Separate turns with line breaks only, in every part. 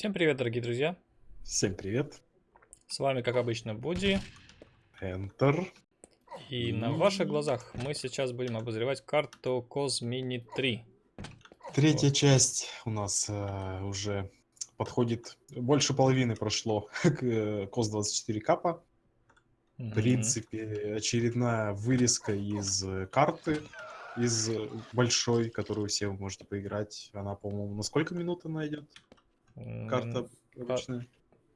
Всем привет, дорогие друзья!
Всем привет!
С вами, как обычно, Буди.
Enter.
И на ваших глазах мы сейчас будем обозревать карту Cosmini 3.
Третья вот. часть у нас э, уже подходит. Больше половины прошло к э, COS 24 капа. В принципе, очередная вырезка из э, карты, из большой, которую все вы можете поиграть. Она, по-моему, на сколько минут она идет? Карта обычная.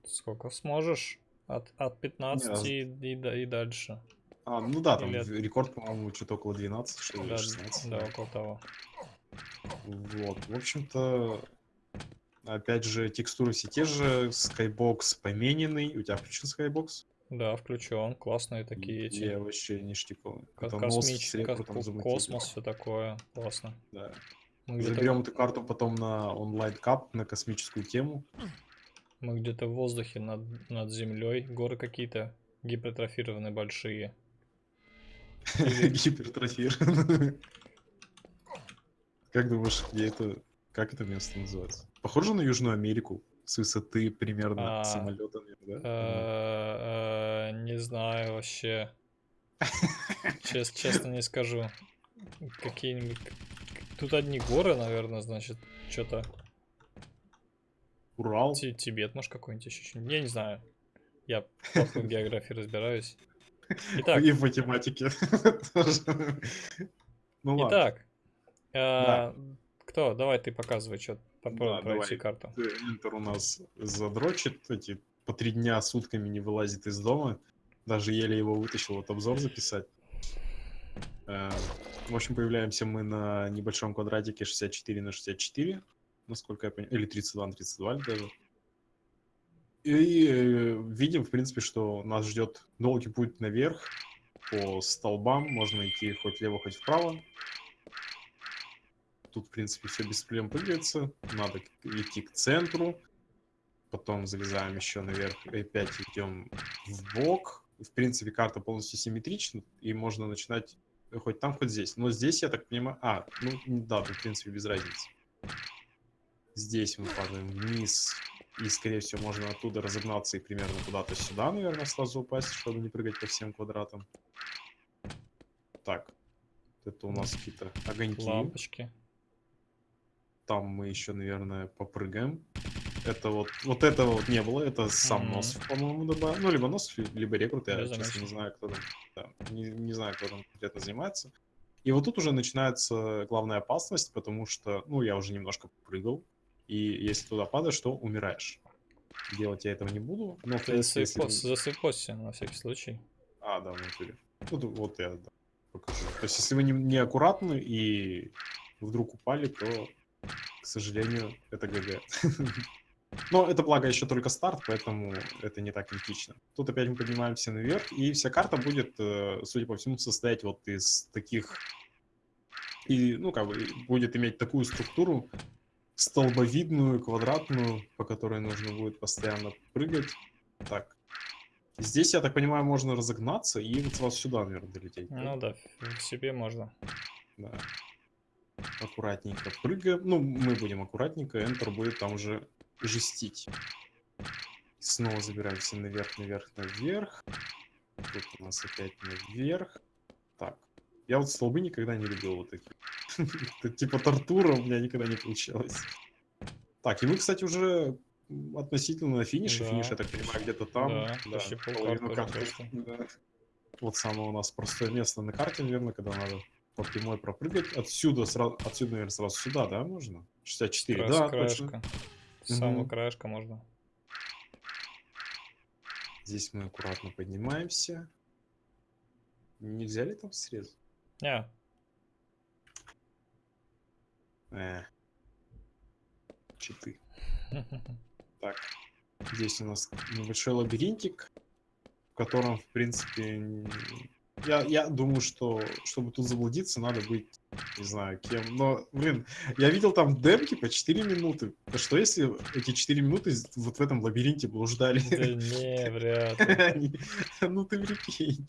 Сколько сможешь? От, от 15 и, и, и дальше.
А, ну да, там Или... рекорд, по-моему, что-то около 12, что ли,
да,
16.
Да, около того.
Вот, в общем-то, опять же, текстуры все те же, Skybox помененный. У тебя включен Skybox?
Да, включен. Классные такие эти.
Я вообще ништяковый.
Как космический, как космос, все такое. Классно.
Да. Мы Заберем эту карту потом на онлайн-кап, на космическую тему.
Мы где-то в воздухе над, над землей. Горы какие-то гипертрофированные большие.
Гипертрофированные. Как думаешь, где это... Как это место называется? Похоже на Южную Америку? С высоты примерно а, самолета, да?
Э, э, не знаю вообще. Честно не скажу. Какие-нибудь Тут одни горы, наверное, значит, что-то.
Урал?
Т Тибет, может, какой-нибудь еще. Я не знаю. Я плохо в географии разбираюсь.
Итак. И в математике.
Ну ладно. Итак. А, кто? Давай ты показывай, что попробуем пройти карту.
Интер у нас задрочит, эти по три дня сутками не вылазит из дома. Даже еле его вытащил вот обзор записать. Э, в общем, появляемся мы на небольшом квадратике 64 на 64, насколько я понимаю, или 32 на 32 даже. И э, видим, в принципе, что нас ждет долгий путь наверх по столбам. Можно идти хоть влево, хоть вправо. Тут, в принципе, все без проблем прыгается. Надо идти к центру. Потом залезаем еще наверх и опять идем в бок. В принципе, карта полностью симметрична, и можно начинать хоть там, хоть здесь. Но здесь, я так понимаю... А, ну да, тут, в принципе, без разницы. Здесь мы падаем вниз. И, скорее всего, можно оттуда разогнаться и примерно куда-то сюда, наверное, сразу упасть, чтобы не прыгать по всем квадратам. Так. Это у нас какие-то огоньки.
Лампочки.
Там мы еще, наверное, попрыгаем. Это вот, вот этого вот не было, это сам mm -hmm. нос, по-моему, добавил. Ну, либо нос, либо рекрут, я, я честно не знаю, кто там, да, не, не знаю, кто там конкретно занимается. И вот тут уже начинается главная опасность, потому что, ну, я уже немножко прыгал, и если туда падаешь, то умираешь. Делать я этого не буду, но...
Ты если... засыпался на всякий случай.
А, да, в натуре. Ну, вот я да, покажу. То есть, если вы не, не аккуратны и вдруг упали, то, к сожалению, это ГГ. Но это, благо, еще только старт, поэтому это не так критично. Тут опять мы поднимаемся наверх, и вся карта будет, э, судя по всему, состоять вот из таких... И, ну, как бы, будет иметь такую структуру, столбовидную, квадратную, по которой нужно будет постоянно прыгать. Так. Здесь, я так понимаю, можно разогнаться и вот сразу сюда, наверное, долететь.
Ну да, к себе можно.
Да. Аккуратненько прыгаем. Ну, мы будем аккуратненько, Enter будет там уже жестить. Снова забираемся наверх, наверх, наверх. Тут у нас опять наверх. Так. Я вот столбы никогда не любил вот такие. Это типа тортура у меня никогда не получалось. Так, и мы, кстати, уже относительно на финише. Да. Финиш, я так понимаю, где-то там. Да,
да. половину карты.
Да. Вот самое у нас простое место на карте, наверное, когда надо по прямой пропрыгать. Отсюда, сразу, отсюда, наверное, сразу сюда, да, можно? 64, Крас, да, краешка. точно.
С самого угу. краешка можно.
Здесь мы аккуратно поднимаемся. Нельзя ли там срезать?
Не.
Э. Читы. Так. Здесь у нас небольшой лабиринтик, в котором, в принципе, я, я думаю, что чтобы тут заблудиться, надо быть, не знаю, кем. Но, блин, я видел там демки по 4 минуты. А что если эти 4 минуты вот в этом лабиринте блуждали?
Да не, вряд ли.
Ну ты прикинь.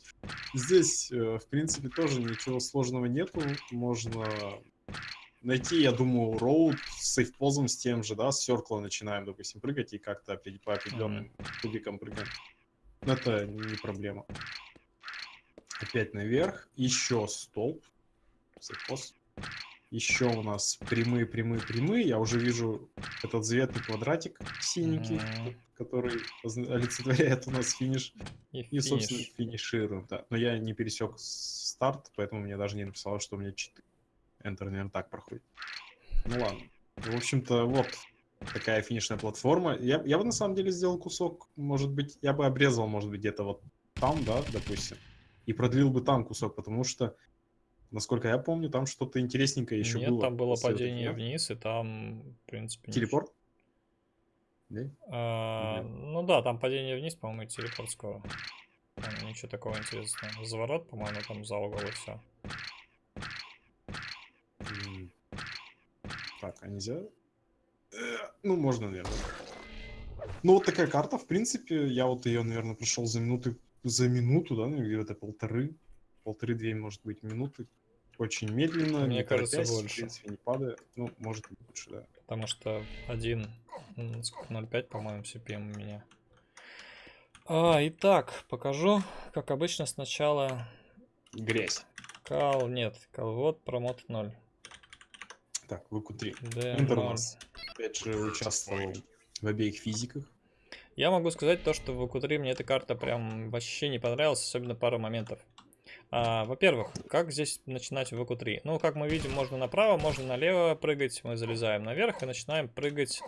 Здесь, э, в принципе, тоже ничего сложного нету. Можно найти, я думаю, роут с сейфпозом с тем же, да, с серкла начинаем, допустим, прыгать и как-то по определенным кубикам прыгаем. Но это не проблема. Опять наверх, еще столб, сейфпоз. Еще у нас прямые, прямые, прямые. Я уже вижу этот заветный квадратик синенький,
Мгм.
который озна- олицетворяет у нас финиш.
И,
И, собственно,
финиш.
финишируем, да. Но я не пересек старт, поэтому мне даже не написало, что у меня читы. Enter, наверное, так проходит. Ну ладно. В общем-то, вот такая финишная платформа. Я, я бы на самом деле сделал кусок, может быть, я бы обрезал, может быть, где-то вот там, да, допустим, и продлил бы там кусок, потому что, насколько я помню, там что-то интересненькое еще
Нет,
было.
там было падение
этого.
вниз, и там, в принципе.
Телепорт? Да?
А, ну да, там падение вниз, по-моему, и телепорт скоро. Там ничего такого интересного. Заворот, по-моему, там за угол и все.
Так, а нельзя? Э, Ну, можно, наверное. Ну, вот такая карта, в принципе, я вот ее, наверное, прошел за минуты, за минуту, да, наверное, где-то полторы, полторы-две, может быть, минуты. Очень медленно,
Мне
не
кажется,
торопясь,
больше.
в принципе, не падая. Ну, может, лучше, да.
Потому что 1, м, сколько, 0.5, по-моему, CPM у меня. А, итак, покажу, как обычно, сначала
Грязь.
кал, нет, калвод, промот 0.
Так, ВК-3.
D0.
Интер у нас, опять же, участвовал в обеих физиках.
Я могу сказать то, что в ВК-3 мне эта карта прям вообще не понравилась, особенно пару моментов. А, Во-первых, как здесь начинать в ВК-3? Ну, как мы видим, можно направо, можно налево прыгать. Мы залезаем наверх и начинаем прыгать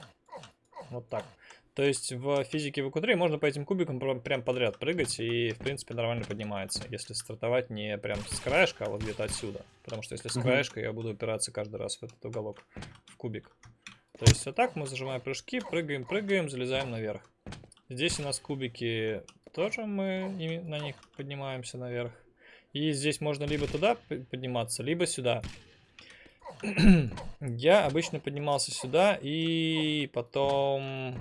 вот так. То есть в физике ВК-3 можно по этим кубикам прям, подряд прыгать и, в принципе, нормально поднимается. Если стартовать не прям с краешка, а вот где-то отсюда. Потому что если с краешка, я буду упираться каждый раз в этот уголок, в кубик. То есть вот так мы зажимаем прыжки, прыгаем, прыгаем, залезаем наверх. Здесь у нас кубики тоже мы на них поднимаемся наверх. И здесь можно либо туда подниматься, либо сюда. Я обычно поднимался сюда и потом...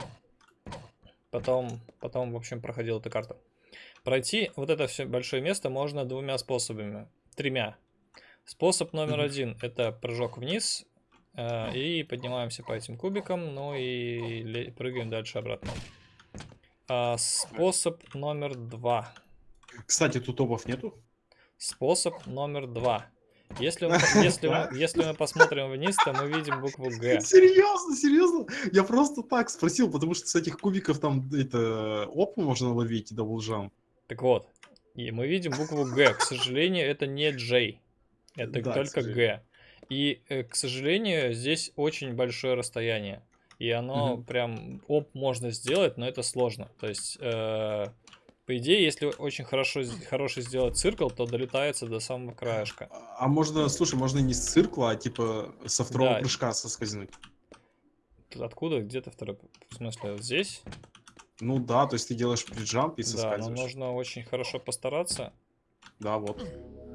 Потом, потом, в общем, проходил эту карту. Пройти вот это все большое место можно двумя способами. Тремя. Способ номер один это прыжок вниз. Э, и поднимаемся по этим кубикам, ну и прыгаем дальше обратно. А, способ номер два.
Кстати, тут обов нету.
Способ номер два. Если мы, если, мы, если мы посмотрим вниз, то мы видим букву Г.
Серьезно, серьезно? Я просто так спросил, потому что с этих кубиков там это опу можно ловить даблджам.
Так вот, и мы видим букву Г. К сожалению, это не J. Это
Да,
только. Г. И, э, к сожалению, здесь очень большое расстояние. И оно
Мгм.
прям оп можно сделать, но это сложно. То есть, э, по идее, если очень хорошо, хороший сделать циркл, то долетается до самого краешка.
А а можно, слушай, можно не с циркла, а типа со второго
Да.
прыжка соскользнуть.
Откуда? Где-то второй? В смысле, вот здесь?
Ну да, то есть ты делаешь приджамп и
Да, но
соскальзываешь.
нужно очень хорошо постараться.
Да, вот.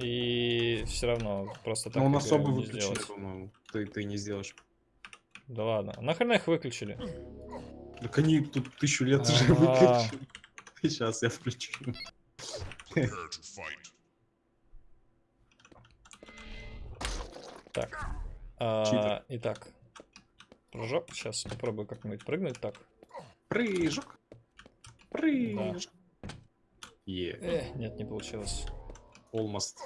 И все равно просто так
Но
не
выключены,
сделать.
по-моему. Ты, ты не сделаешь.
Да ладно. Нахрена их выключили?
Так они тут тысячу лет уже
А.
выключены. Сейчас я включу.
Так. А, итак. Прыжок. Сейчас попробую как-нибудь прыгнуть так.
Прыжок. Прыжок. Е,
Эх, нет, не получилось.
Almost.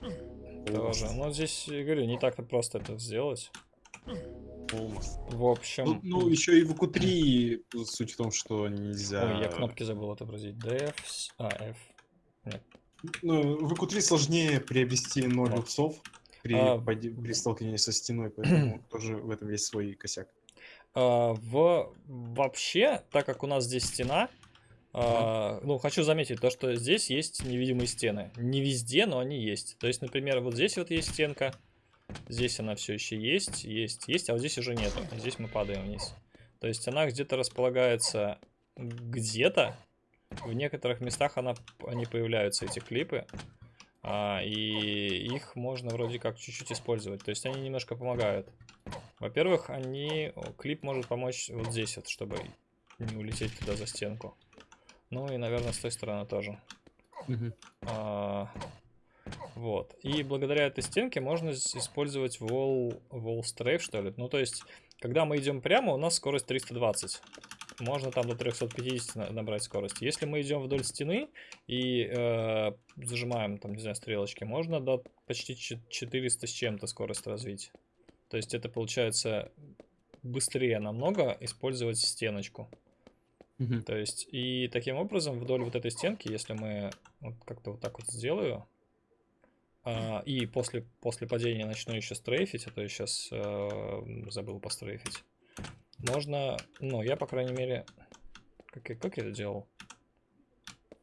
Тоже.
Almost.
Ну, здесь, говорю, не так-то просто это сделать.
Almost.
В общем...
Ну, ну, еще и в q суть в том, что нельзя...
Ой, я кнопки забыл отобразить. DF... А, F.
Ну, в q сложнее приобрести 0
Вот.
иксов при,
А,
при столкновении со стеной, поэтому тоже в этом есть свой косяк.
А, в... Вообще, так как у нас здесь стена, а, ну, хочу заметить то, что здесь есть невидимые стены. Не везде, но они есть. То есть, например, вот здесь вот есть стенка, здесь она все еще есть, есть, есть, а вот здесь уже нету. И Здесь мы падаем вниз. То есть она где-то располагается где-то. В некоторых местах она, они появляются, эти клипы. а, и их можно вроде как чуть-чуть использовать. То есть они немножко помогают. Во-первых, они... Клип может помочь вот здесь вот, чтобы не улететь туда за стенку. Ну и, наверное, с той стороны тоже. А, Вот. И благодаря этой стенке можно использовать wall, wall strafe, что ли. Ну, то есть, когда мы идем прямо, у нас скорость 320. Можно там до 350 на- набрать скорость. Если мы идем вдоль стены и э, зажимаем, там, не знаю, стрелочки, можно до почти чет- 400 с чем-то скорость развить. То есть это получается быстрее намного использовать стеночку.
Мгм.
То есть, и таким образом, вдоль вот этой стенки, если мы вот как-то вот так вот сделаю, а, и после, после падения начну еще стрейфить, а то я сейчас забыл пострейфить, можно, ну, я, по крайней мере, как, я- как я это делал?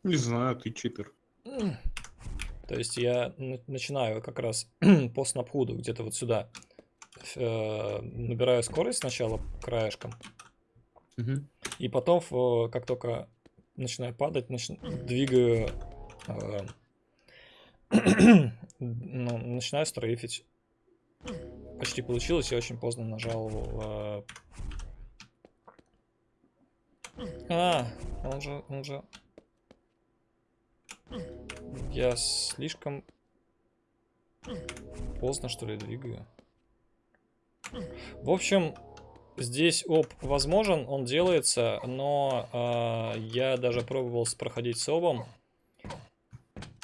Не знаю, ты читер.
То есть я на- начинаю как раз по снапхуду где-то вот сюда, э, набираю скорость сначала краешком,
Мгм.
И потом, в- как только начинаю падать, нач- двигаю, э, ну, начинаю стрейфить. Почти получилось, я очень поздно нажал. э, А, он же, он же... Я слишком поздно, что ли, двигаю. В общем, Здесь оп возможен, он делается, но а, я даже пробовал проходить с обом,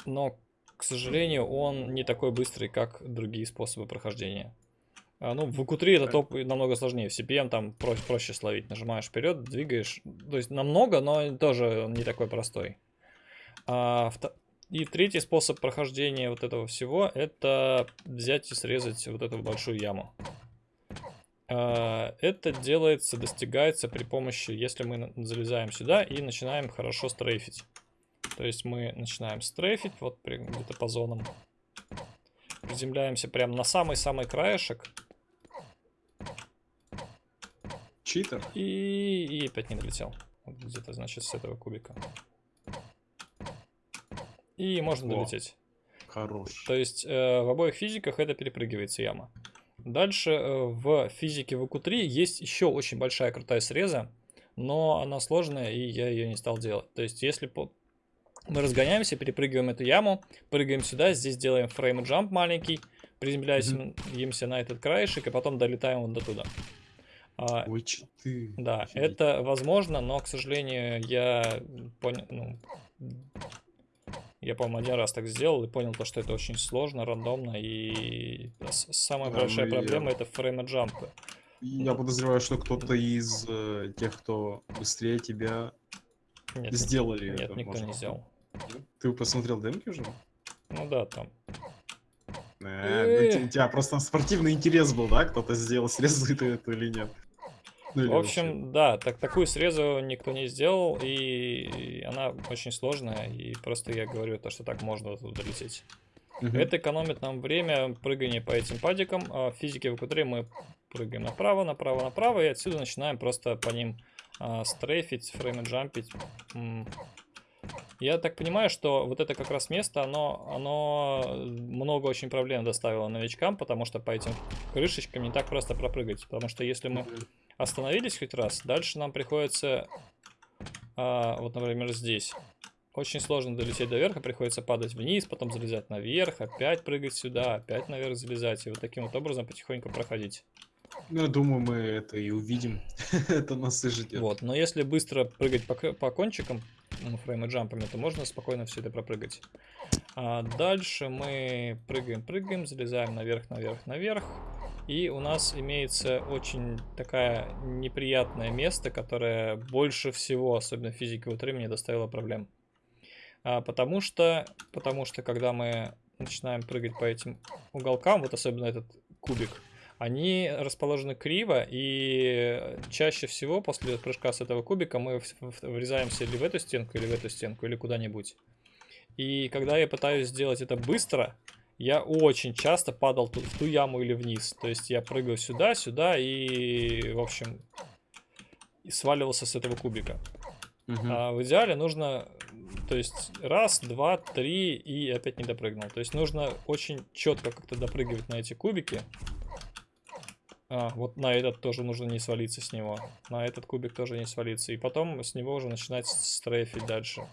но, к сожалению, он не такой быстрый, как другие способы прохождения. А, ну, в q это топ намного сложнее, в CPM там про- проще словить, нажимаешь вперед, двигаешь, то есть намного, но тоже он не такой простой. А, И третий способ прохождения вот этого всего, это взять и срезать вот эту большую яму. А, Это делается, достигается при помощи, если мы залезаем сюда и начинаем хорошо стрейфить. То есть мы начинаем стрейфить, вот где-то по зонам. Приземляемся прямо на самый-самый краешек
Читер?
и, и опять не долетел. Вот Где-то, значит, с этого кубика. И можно
Во.
долететь.
Хорош.
То есть э, в обоих физиках это перепрыгивается яма. Дальше э, в физике в q3 есть еще очень большая крутая среза, но она сложная, и я ее не стал делать. То есть если по- мы разгоняемся, перепрыгиваем эту яму, прыгаем сюда, здесь делаем фрейм джамп маленький, приземляемся на этот краешек, и потом долетаем вот до туда. А,
Ой, читы.
да,
Офигеть.
это возможно, но, к сожалению, я понял, ну, я, по-моему, один раз так сделал и понял то, что это очень сложно, рандомно, и самая
Да,
большая
ну я-
проблема это фрейма джампы.
Я подозреваю, что кто-то из э, тех, кто быстрее тебя,
Нет,
сделали
нет,
это.
никто
может
не сделал.
Ты посмотрел демки уже?
Ну да, там.
Э, ну, те- У тебя просто спортивный интерес был, да? Кто-то сделал, срезал ты это или нет? Ну,
В общем, да, так, такую срезу никто не сделал, и она очень сложная, и просто я говорю то, что так можно туда долететь.
Мгм.
Это экономит нам время прыгания по этим падикам. А в физике в q мы прыгаем направо, направо, направо, и отсюда начинаем просто по ним а, стрейфить, фрейм джампить. Я так понимаю, что вот это как раз место, оно, оно много очень проблем доставило новичкам, потому что по этим крышечкам не так просто пропрыгать. Потому что если мы. Остановились хоть раз, дальше нам приходится, а, вот, например, здесь. Очень сложно долететь до верха, приходится падать вниз, потом залезать наверх, опять прыгать сюда, опять наверх залезать, и вот таким вот образом потихоньку проходить.
Ну, я думаю, мы это и увидим. это нас и ждет.
Вот, но если быстро прыгать по, по кончикам, ну, фрейм и джампами, то можно спокойно все это пропрыгать. А дальше мы прыгаем, прыгаем, залезаем наверх, наверх, наверх. И у нас имеется очень такая неприятное место, которое больше всего, особенно в физике вот мне доставило проблем. А, потому что, потому что когда мы начинаем прыгать по этим уголкам, вот особенно этот кубик, они расположены криво, и чаще всего после прыжка с этого кубика мы в- в- врезаемся или в эту стенку, или в эту стенку, или куда-нибудь. И когда я пытаюсь сделать это быстро, я очень часто падал ту- в ту яму или вниз. То есть я прыгаю сюда, сюда и, в общем, и сваливался с этого кубика.
Мгм.
А в идеале нужно, то есть раз, два, три и опять не допрыгнул. То есть нужно очень четко как-то допрыгивать на эти кубики. А, вот на этот тоже нужно не свалиться с него. На этот кубик тоже не свалиться. И потом с него уже начинать стрейфить дальше.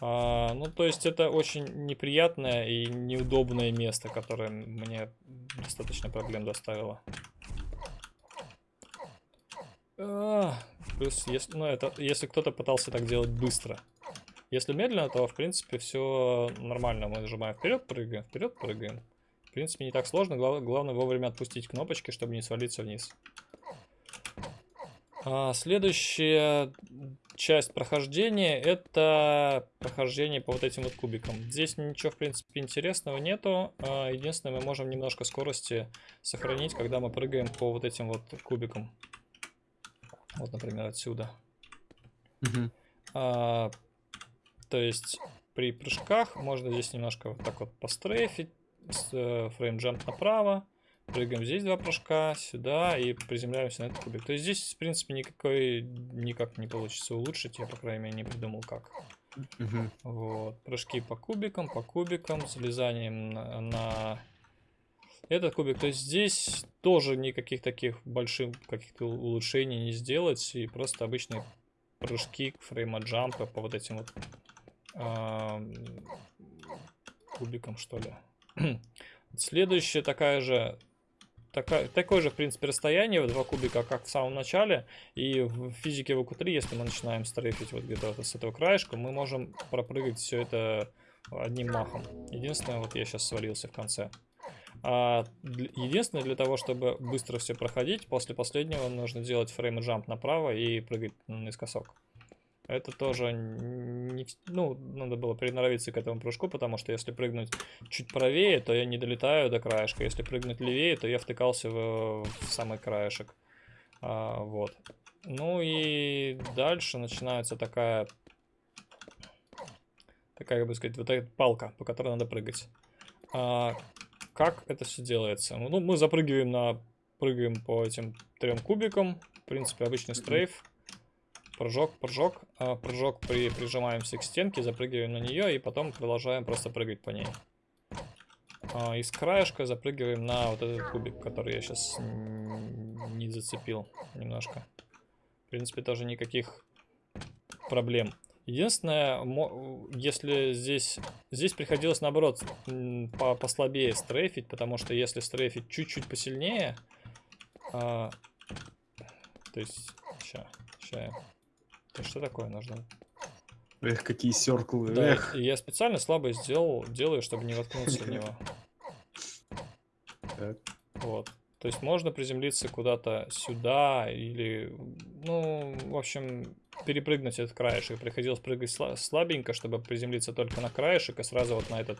А, ну, то есть это очень неприятное и неудобное место, которое мне достаточно проблем доставило. А, плюс, если, ну, это, если кто-то пытался так делать быстро. Если медленно, то, в принципе, все нормально. Мы нажимаем вперед, прыгаем, вперед, прыгаем. В принципе, не так сложно. Глав, главное вовремя отпустить кнопочки, чтобы не свалиться вниз. А, следующая часть прохождения это прохождение по вот этим вот кубикам. Здесь ничего, в принципе, интересного нету. А, единственное, мы можем немножко скорости сохранить, когда мы прыгаем по вот этим вот кубикам. Вот, например, отсюда. А, то есть при прыжках можно здесь немножко вот так вот пострейфить, э, фрейм-джамп направо, прыгаем здесь два прыжка, сюда и приземляемся на этот кубик. То есть здесь, в принципе, никакой, никак не получится улучшить, я, по крайней мере, не придумал как. Вот, прыжки по кубикам, по кубикам, залезанием на, на этот кубик. То есть здесь тоже никаких таких больших каких-то улучшений не сделать, и просто обычные прыжки фрейма джампа по вот этим вот ам, кубикам, что ли. Следующая такая же такая, такое же, в принципе, расстояние, два кубика, как в самом начале. И в физике в УК3, если мы начинаем стрейфить вот где-то вот с этого краешка, мы можем пропрыгать все это одним махом. Единственное, вот я сейчас свалился в конце. А, единственное, для того, чтобы быстро все проходить, после последнего нужно делать фрейм джамп направо и прыгать наискосок. Это тоже не... Ну, надо было приноровиться к этому прыжку, потому что если прыгнуть чуть правее, то я не долетаю до краешка. Если прыгнуть левее, то я втыкался в, в самый краешек. А, вот. Ну и дальше начинается такая... Такая, как бы сказать, вот эта палка, по которой надо прыгать. А, как это все делается? Ну, мы запрыгиваем на... Прыгаем по этим трем кубикам. В принципе, обычный стрейф. Прыжок, прыжок, а, прыжок, при, прижимаемся к стенке, запрыгиваем на нее и потом продолжаем просто прыгать по ней. А, из краешка запрыгиваем на вот этот кубик, который я сейчас не зацепил немножко. В принципе, тоже никаких проблем. Единственное, если здесь, здесь приходилось наоборот по- послабее стрейфить, потому что если стрейфить чуть-чуть посильнее, а, то есть, ща, ща я это что такое нужно?
Эх, какие серклы.
Да,
Эх.
и я специально слабо сделал, делаю, чтобы не воткнуться в него.
Так.
Вот. То есть можно приземлиться куда-то сюда или, ну, в общем, перепрыгнуть этот краешек. Приходилось прыгать сла- слабенько, чтобы приземлиться только на краешек и сразу вот на этот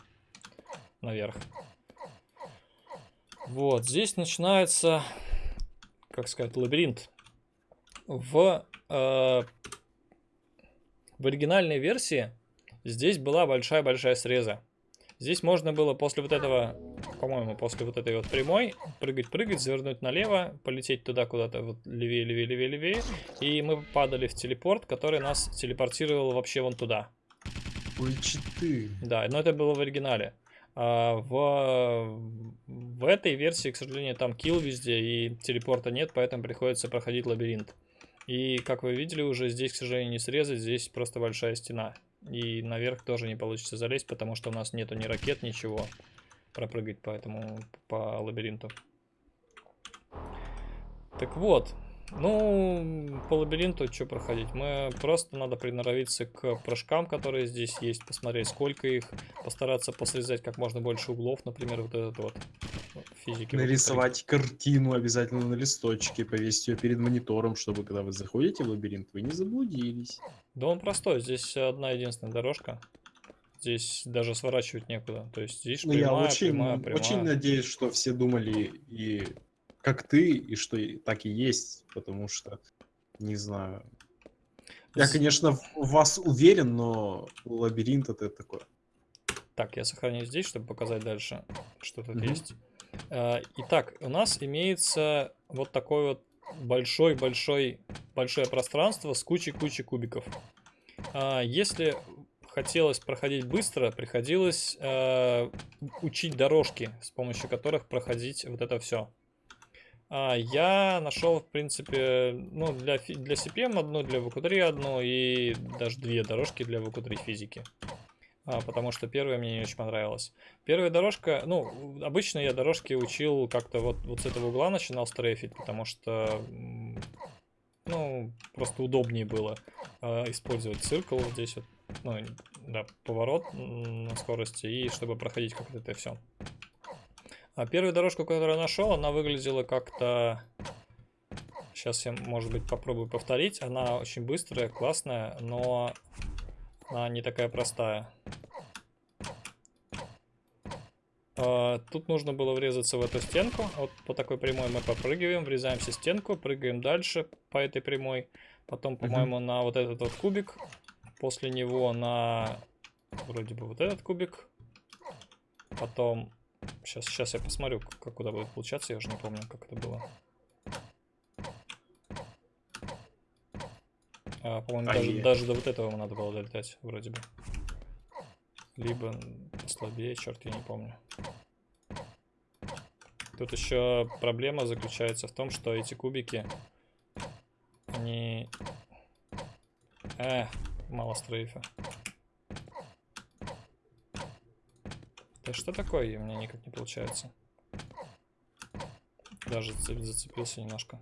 наверх. Вот, здесь начинается, как сказать, лабиринт. В, э, в оригинальной версии здесь была большая-большая среза. Здесь можно было после вот этого, по-моему, после вот этой вот прямой прыгать-прыгать, завернуть налево, полететь туда куда-то вот левее, левее, левее, левее. И мы падали в телепорт, который нас телепортировал вообще вон туда.
Ой, читы.
Да, но это было в оригинале. А в, в этой версии, к сожалению, там килл везде и телепорта нет, поэтому приходится проходить лабиринт. И, как вы видели уже, здесь, к сожалению, не срезать, здесь просто большая стена. И наверх тоже не получится залезть, потому что у нас нету ни ракет, ничего пропрыгать по этому, по лабиринту. Так вот, ну, по лабиринту что проходить? Мы просто надо приноровиться к прыжкам, которые здесь есть, посмотреть, сколько их, постараться посрезать как можно больше углов, например, вот этот вот физики.
Нарисовать картину обязательно на листочке, повесить ее перед монитором, чтобы когда вы заходите в лабиринт, вы не заблудились.
Да он простой, здесь одна единственная дорожка. Здесь даже сворачивать некуда. То есть здесь
Ну, я
прямая,
очень,
прямая, прямая.
очень надеюсь, что все думали и как ты, и что так и есть, потому что, не знаю. Я, конечно, в вас уверен, но лабиринт это такое.
Так, я сохраню здесь, чтобы показать дальше, что тут
Мгм.
есть. А, Итак, у нас имеется вот такой вот большой-большой большое пространство с кучей-кучей кубиков. А, Если хотелось проходить быстро, приходилось э, учить дорожки, с помощью которых проходить вот это все. А, я нашел, в принципе, ну, для, для CPM одну, для VQ3 одну и даже две дорожки для VQ3 физики. А, потому что первая мне не очень понравилась. Первая дорожка, ну, обычно я дорожки учил как-то вот, вот с этого угла начинал стрейфить, потому что, ну, просто удобнее было а, использовать циркл вот здесь вот, ну, да, поворот на скорости, и чтобы проходить как-то это все. А первую дорожку, которую я нашел, она выглядела как-то... Сейчас я, может быть, попробую повторить. Она очень быстрая, классная, но она не такая простая. А, Тут нужно было врезаться в эту стенку. Вот по такой прямой мы попрыгиваем, врезаемся в стенку, прыгаем дальше по этой прямой. Потом, по-моему, на вот этот вот кубик. После него на вроде бы вот этот кубик. Потом Сейчас, сейчас я посмотрю, как куда будет получаться, я уже не помню, как это было. А, по-моему,
А,
даже,
е.
даже до вот этого надо было долетать, вроде бы. Либо послабее, черт, я не помню. Тут еще проблема заключается в том, что эти кубики, они... Э, мало стрейфа. Да что такое? У меня никак не получается. Даже зацеп- зацепился немножко.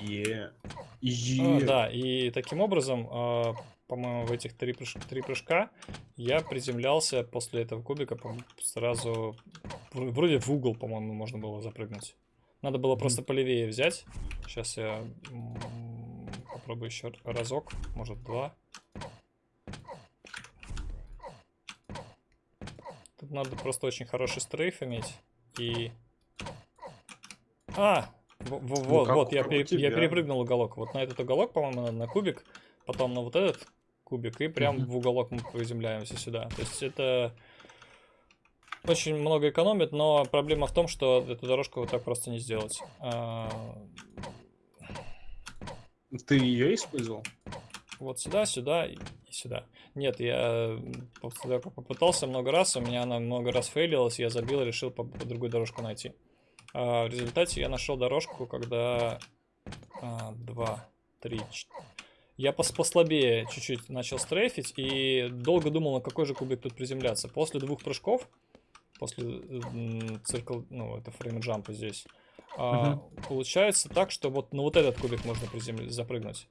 Е.
А,
Е.
да, и таким образом, а, по-моему, в этих три, прыж- три прыжка я приземлялся после этого кубика сразу... вр- Вроде в угол, по-моему, можно было запрыгнуть. Надо было
Мгм.
просто полевее взять. Сейчас я попробую еще разок, может два. Тут надо просто очень хороший стрейф иметь. И... А! во- во-
Ну,
Вот, вот, я, пере- я перепрыгнул уголок. Вот на этот уголок, по-моему, надо на кубик, потом на вот этот кубик, и прям в уголок мы приземляемся сюда. То есть это очень много экономит, но проблема в том, что эту дорожку вот так просто не сделать.
Ты ее использовал?
Вот сюда, сюда и и сюда. Нет, я как попытался много раз, у меня она много раз фейлилась, я забил, решил по, по другую дорожку найти. А, в результате я нашел дорожку, когда а, два, три, ч- я пос послабее чуть-чуть начал стрейфить и долго думал, на какой же кубик тут приземляться. После двух прыжков, после м, циркл, ну, это фрейм джампа здесь, а, получается так, что вот на вот этот кубик можно приземли- запрыгнуть.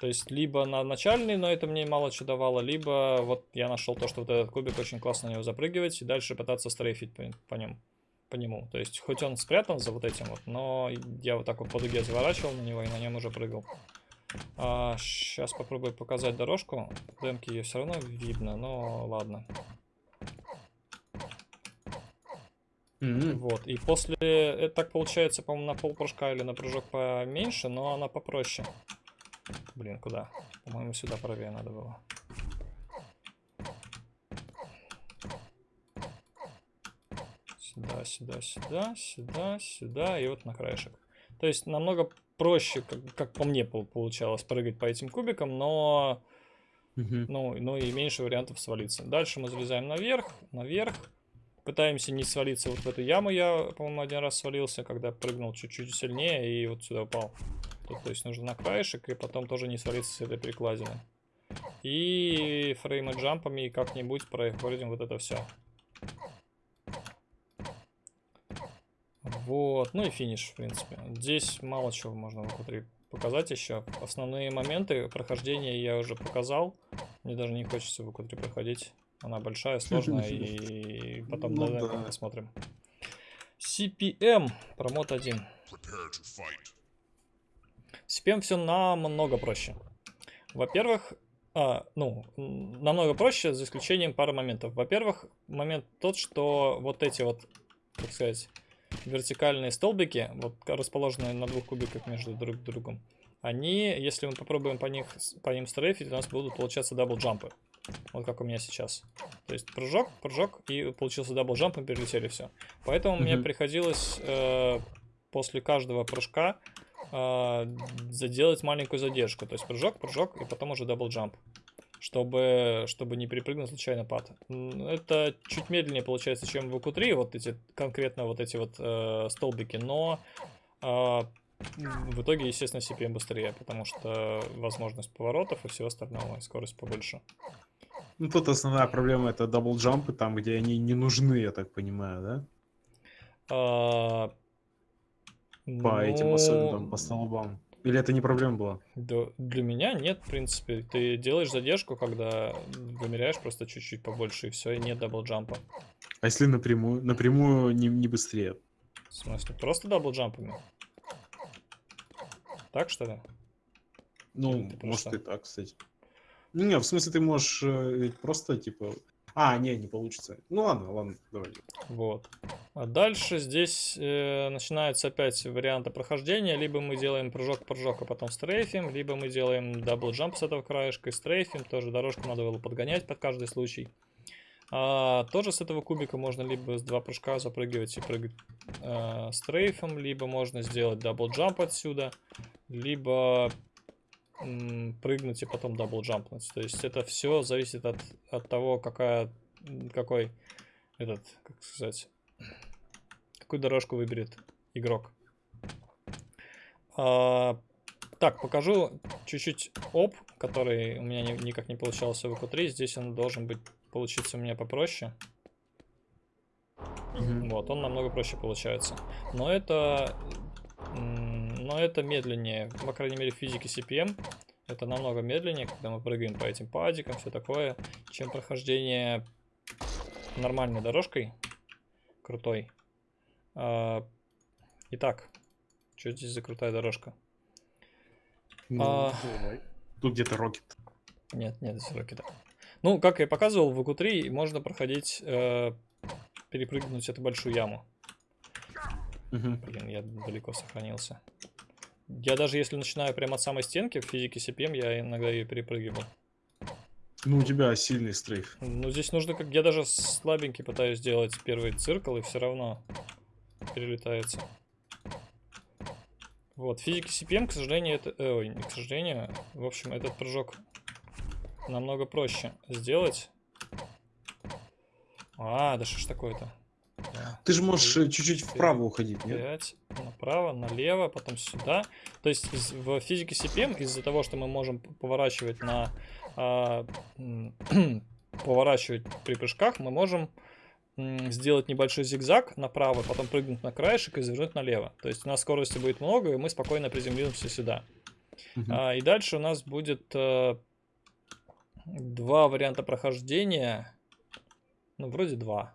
То есть, либо на начальный, но это мне мало что давало, либо вот я нашел то, что вот этот кубик очень классно на него запрыгивать и дальше пытаться стрейфить по, по нем, по нему. То есть, хоть он спрятан за вот этим вот, но я вот так вот по дуге заворачивал на него и на нем уже прыгал. сейчас попробую показать дорожку. В демке ее все равно видно, но ладно.
М,
Вот, и после, это так получается, по-моему, на пол прыжка или на прыжок поменьше, но она попроще. Блин, куда? По-моему, сюда правее надо было. Сюда, сюда, сюда, сюда, сюда и вот на краешек. То есть намного проще, как, как по мне пол- получалось, прыгать по этим кубикам, но
мгм.
ну, ну и меньше вариантов свалиться. Дальше мы залезаем наверх, наверх. Пытаемся не свалиться вот в эту яму. Я, по-моему, один раз свалился, когда прыгнул чуть-чуть сильнее и вот сюда упал. Тут, то есть нужно на краешек и потом тоже не свалиться с этой перекладины. И фреймы джампами как-нибудь проходим вот это все. Вот, ну и финиш, в принципе. Здесь мало чего можно в Q3 показать еще. Основные моменты прохождения я уже показал. Мне даже не хочется в Q3 проходить. Она большая, сложная, и потом
Ну да.
посмотрим. CPM, промот 1.
Prepare to fight.
С CPM все намного проще. Во-первых, а, ну, намного проще, за исключением пары моментов. Во-первых, момент тот, что вот эти вот, так сказать, вертикальные столбики, вот расположенные на двух кубиках между друг другом, они, если мы попробуем по, них, по ним стрейфить, у нас будут получаться double jump ы. Вот как у меня сейчас. То есть прыжок, прыжок, и получился double jump, мы перелетели все. Поэтому мне
Мгм.
приходилось э, после каждого прыжка э, заделать маленькую задержку. То есть прыжок, прыжок, и потом уже double jump. чтобы, чтобы не перепрыгнуть случайно pad. Это чуть медленнее получается, чем в Q3 вот эти, конкретно вот эти вот э, столбики, но м, в итоге, естественно, CPM быстрее, потому что возможность поворотов и всего остального, и скорость побольше.
Ну, тут основная проблема это double jump ы, там, где они не нужны, я так понимаю, да?
А,
По этим особенно,
ну,
по столбам. Или это не проблема была?
Да, для меня нет, в принципе. Ты делаешь задержку, когда вымеряешь просто чуть-чуть побольше, и все, и нет double jump
а. А если напрямую? Напрямую не, не быстрее.
В смысле, просто double jump ами? Так что ли?
Ну,
Ты
может
что?
и так, кстати. Не, в смысле, ты можешь э, ведь просто, типа... А, не, не получится. Ну ладно, ладно, давай.
Вот. А дальше здесь э, начинаются опять варианты прохождения. Либо мы делаем прыжок-прыжок, а потом стрейфим, либо мы делаем double jump с этого краешка и стрейфим. Тоже дорожку надо было подгонять под каждый случай. А, тоже с этого кубика можно либо с два прыжка запрыгивать и прыгать э, strafe ом, либо можно сделать double jump отсюда, либо прыгнуть и потом double jump нуть. То есть это все зависит от, от того, какая, какой этот, как сказать, какую дорожку выберет игрок. А, так, покажу чуть-чуть оп, который у меня ни- никак не получался в Q3 Здесь он должен быть получиться у меня попроще.
Мгм.
Вот, он намного проще получается. Но это, но это медленнее, по крайней мере, в физике CPM. Это намного медленнее, когда мы прыгаем по этим падикам, все такое, чем прохождение нормальной дорожкой, крутой. А, Итак, что здесь за крутая дорожка?
Ну,
А.
Тут где-то рокет.
Нет, нет, здесь рокета. Ну, как я показывал, в q 3 можно проходить, э, перепрыгнуть эту большую яму.
Мгм.
Блин, я далеко сохранился. Я даже если начинаю прямо от самой стенки в физике CPM, я иногда ее перепрыгиваю.
Ну, у тебя сильный стрейф.
Ну, здесь нужно как... Я даже слабенький пытаюсь сделать первый циркл, и все равно перелетается. Вот, в физике CPM, к сожалению, это... э, ой, не к сожалению. В общем, этот прыжок намного проще сделать. А, да что ж такое-то? Да.
Ты же можешь э, чуть-чуть вправо уходить, нет?
5, направо, налево, потом сюда. То есть из- в физике CPM из-за того, что мы можем поворачивать на м, поворачивать при прыжках, мы можем сделать небольшой зигзаг направо, потом прыгнуть на краешек и завернуть налево. То есть у нас скорости будет много, и мы спокойно приземлимся сюда.
Мгм.
А, и дальше у нас будет э, два варианта прохождения. Ну, вроде два.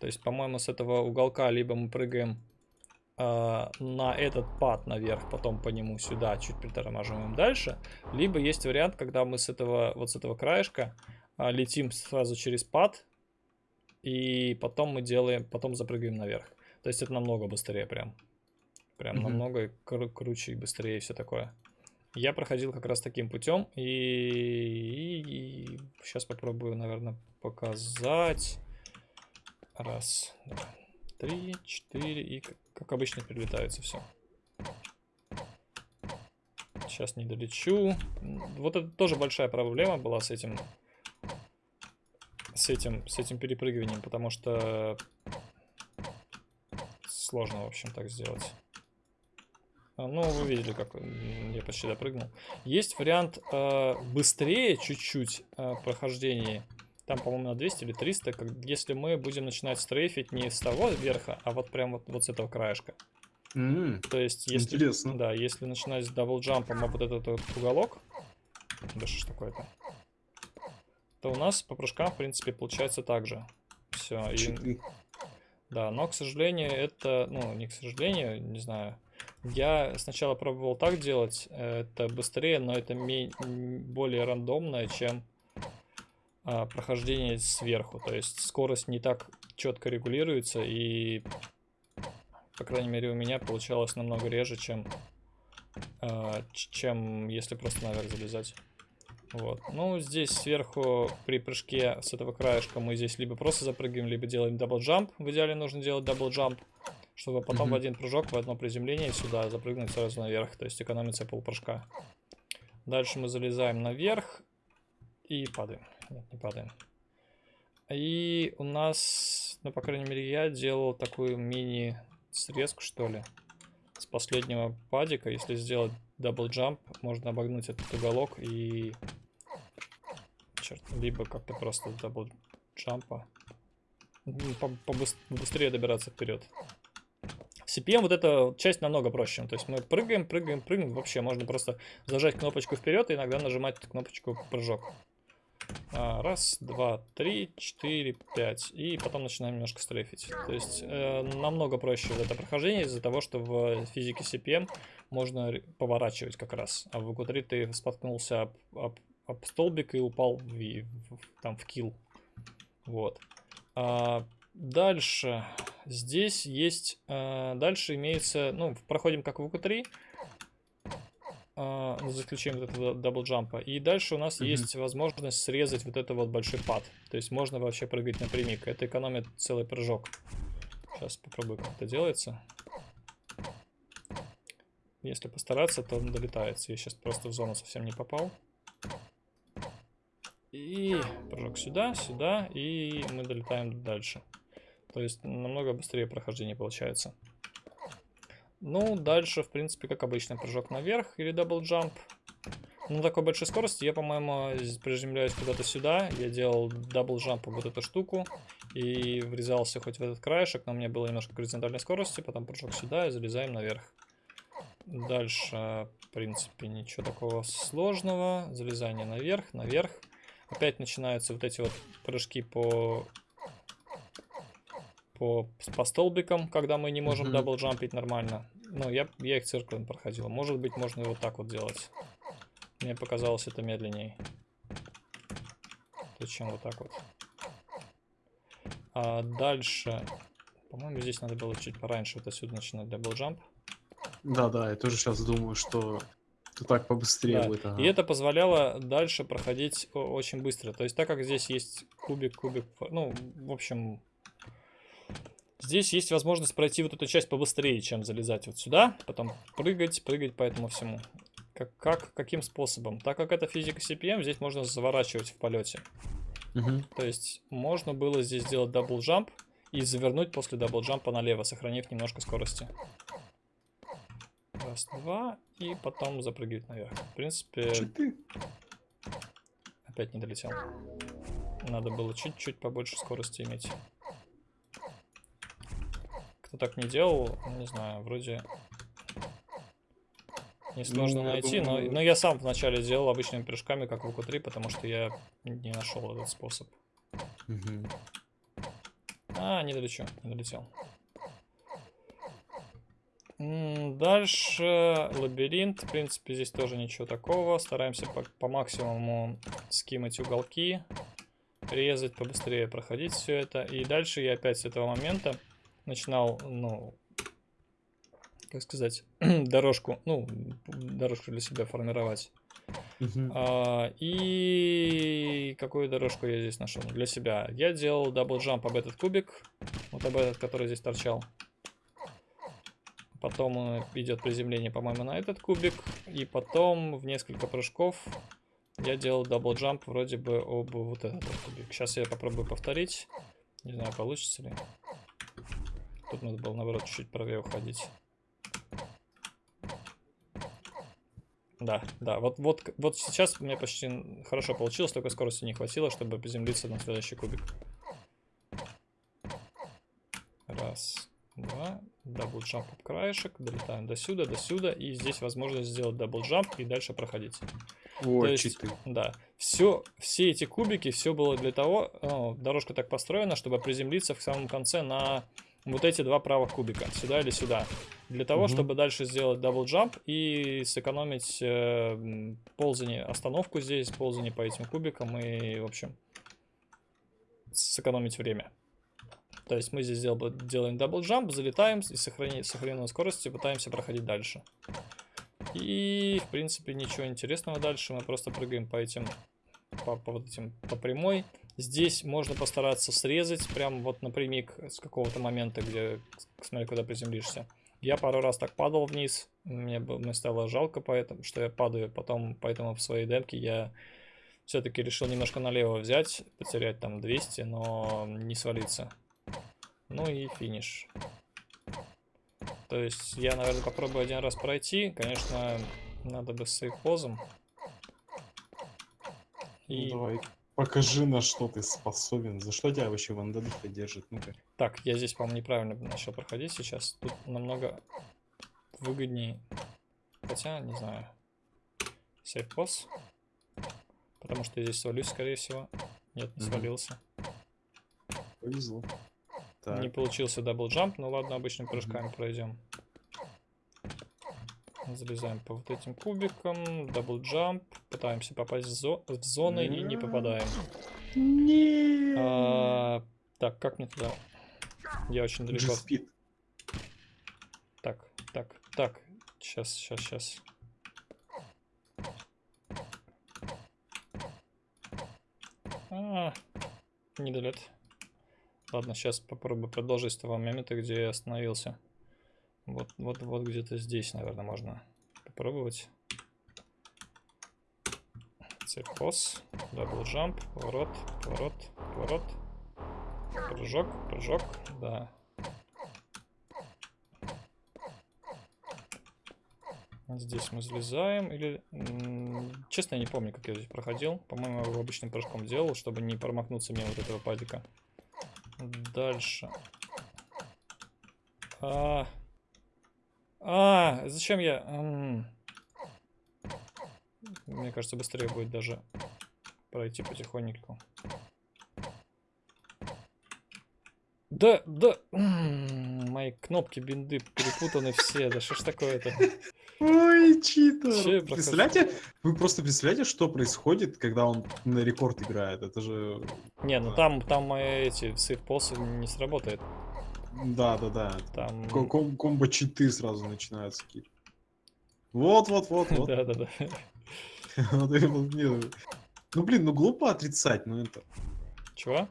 То есть, по-моему, с этого уголка либо мы прыгаем э, на этот пад наверх, потом по нему сюда, чуть притормаживаем дальше. Либо есть вариант, когда мы с этого, вот с этого краешка а, летим сразу через пад, и потом мы делаем, потом запрыгаем наверх. То есть это намного быстрее прям. Прям
Мгм.
намного кру- круче и быстрее и все такое. Я проходил как раз таким путем, и, сейчас попробую, наверное, показать. Раз, два, три, четыре, и как, обычно перелетается все. Сейчас не долечу. Вот это тоже большая проблема была с этим, с этим, с этим перепрыгиванием, потому что сложно, в общем, так сделать. А, Ну, вы видели, как я почти допрыгнул. Есть вариант э, быстрее чуть-чуть э, прохождения. Там, по-моему, на 200 или 300, как, если мы будем начинать strafe ить не с того верха, а вот прям вот, вот с этого краешка.
М,
То есть, если,
Интересно.
да, если начинать с double jump ом об вот этот вот уголок, да что ж такое-то, то у нас по прыжкам, в принципе, получается так же. Все, и да, но, к сожалению, это, ну, не к сожалению, не знаю. Я сначала пробовал так делать, э, это быстрее, но это более рандомное, чем а, прохождение сверху. То есть скорость не так четко регулируется, и, по крайней мере, у меня получалось намного реже, чем, а, чем если просто наверх залезать. Вот. Ну, здесь сверху при прыжке с этого краешка мы здесь либо просто запрыгиваем, либо делаем double jump. В идеале нужно делать double jump, чтобы потом в
Мгм.
один прыжок, в одно приземление сюда запрыгнуть сразу наверх. То есть экономится полпрыжка. Дальше мы залезаем наверх. И падаем. Нет, не падаем. И у нас, ну, по крайней мере, я делал такую мини-срезку, что ли, с последнего pad ика. Если сделать double jump, можно обогнуть этот уголок и... Черт, либо как-то просто double jump а. Побыстрее добираться вперед. CPM вот эта часть намного проще. То есть мы прыгаем, прыгаем, прыгаем. Вообще можно просто зажать кнопочку вперед и иногда нажимать кнопочку прыжок. А, раз, два, три, четыре, пять. И потом начинаем немножко strafe ить. То есть э, намного проще вот это прохождение из-за того, что в физике CPM можно поворачивать как раз. А в EQ3 ты споткнулся об, об, об столбик и упал в, в, там в килл. Вот. А, дальше. Здесь есть... А, дальше имеется... Ну, проходим как в EQ3. Uh, за исключением вот этого даблджампа. И дальше у нас mm -hmm. есть возможность срезать вот это вот большой пад. То есть можно вообще прыгать напрямик. Это экономит целый прыжок. Сейчас попробую, как это делается. Если постараться, то он долетается. Я сейчас просто в зону совсем не попал. И прыжок сюда, сюда, и мы долетаем дальше. То есть намного быстрее прохождение получается. Ну, дальше, в принципе, как обычно, прыжок наверх или double jump. На такой большой скорости я, по-моему, приземляюсь куда-то сюда. Я делал double jump вот эту штуку и врезался хоть в этот краешек, но у меня было немножко горизонтальной скорости, потом прыжок сюда и залезаем наверх. Дальше, в принципе, ничего такого сложного. Залезание наверх, наверх. Опять начинаются вот эти вот прыжки по по, по столбикам, когда мы не можем double jump ить нормально. Ну, я, я их циркулем проходил. Может быть, можно и вот так вот делать. Мне показалось это медленнее. Зачем вот так вот? А дальше... По-моему, здесь надо было чуть пораньше вот отсюда начинать double jump.
Да-да, я тоже сейчас думаю, что то так побыстрее да. будет. Ага.
И это позволяло дальше проходить очень быстро. То есть, так как здесь есть кубик, кубик, ну, в общем, Здесь есть возможность пройти вот эту часть побыстрее, чем залезать вот сюда, потом прыгать, прыгать по этому всему. Как, как, каким способом? Так как это физика CPM, здесь можно заворачивать в полете.
Угу.
То есть можно было здесь сделать double jump и завернуть после double jump а налево, сохранив немножко скорости. Раз, два, и потом запрыгивать наверх. В принципе... Опять не долетел. Надо было чуть-чуть побольше скорости иметь кто так не делал, не знаю, вроде несложно ну, найти, думаю... но, но я сам вначале делал обычными прыжками, как в УК-3, потому что я не нашел этот способ.
Угу.
А, не долечу, не долетел. Дальше лабиринт. В принципе, здесь тоже ничего такого. Стараемся по, по максимуму скимать уголки, резать, побыстрее проходить все это. И дальше я опять с этого момента начинал, ну, как сказать, дорожку, ну, дорожку для себя формировать.
Uh -huh.
а, и какую дорожку я здесь нашел для себя? Я делал double jump об этот кубик, вот об этот, который здесь торчал. Потом идет приземление, по-моему, на этот кубик. И потом в несколько прыжков я делал double jump вроде бы об вот этот кубик. Сейчас я попробую повторить. Не знаю, получится ли. Тут надо было, наоборот, чуть-чуть правее уходить. Да, да, вот, вот, вот сейчас у меня почти хорошо получилось, только скорости не хватило, чтобы приземлиться на следующий кубик. Раз, два, double jump об краешек, долетаем до сюда, до сюда, и здесь возможность сделать double jump и дальше проходить.
О, есть, читы.
Да, все, все эти кубики, все было для того, о, дорожка так построена, чтобы приземлиться в самом конце на вот эти два правых кубика, сюда или сюда. Для того, угу. чтобы дальше сделать double jump и сэкономить э, ползание, остановку здесь, ползание по этим кубикам и, в общем, сэкономить время. То есть мы здесь делаем, делаем double jump, залетаем и сохранить сохраненной скоростью пытаемся проходить дальше. И, в принципе, ничего интересного дальше. Мы просто прыгаем по этим, по, по вот этим, по прямой. Здесь можно постараться срезать прям вот напрямик с какого-то момента, где, смотри, куда приземлишься. Я пару раз так падал вниз, мне, мне стало жалко поэтому, что я падаю, потом поэтому в своей демке я Все-таки решил немножко налево взять, потерять там 200, но не свалиться. Ну и финиш. То есть я, наверное, попробую один раз пройти. Конечно, надо бы с сейфпозом.
Ну,
И...
давай, покажи, на что ты способен. За что тебя вообще вандалиха держит? Ну-ка.
Так, я здесь, по-моему, неправильно начал проходить сейчас. Тут намного выгоднее. Хотя, не знаю. Savepos. Потому что я здесь свалюсь, скорее всего. Нет, не свалился.
Повезло. Так,
Не получился double jump, ну ладно, обычными прыжками пройдем. Залезаем по вот этим кубикам, double jump, пытаемся попасть в, зо- в зоны и не попадаем.
Нет.
А, так, как мне туда? Я очень далеко.
G-Speed.
Так, так, так. Сейчас, сейчас, сейчас. А, не долет. Ладно, сейчас попробую продолжить с того момента, где я остановился. Вот, вот, вот где-то здесь, наверное, можно попробовать. Цепос, double jump, поворот, поворот, поворот. Прыжок, прыжок, да. Здесь мы залезаем или... Честно, я не помню, как я здесь проходил. По-моему, его обычным прыжком делал, чтобы не промахнуться мимо вот этого падика. Дальше. А, а зачем я... м. Мне кажется, быстрее будет даже пройти потихоньку. Да, да, м, мои кнопки бинды перепутаны все, да что ж такое-то?
Ой, читер. Представляете, вы просто представляете, что происходит, когда он на рекорд играет? Это же...
Не, ну там, там мои эти сейфпосы не сработает.
Да, да, да.
Там...
Ко- ком- Комбо читы сразу начинаются какие-то. Вот, вот, вот, вот. Это вот мне- Ну блин, ну глупо отрицать, ну это.
Чего?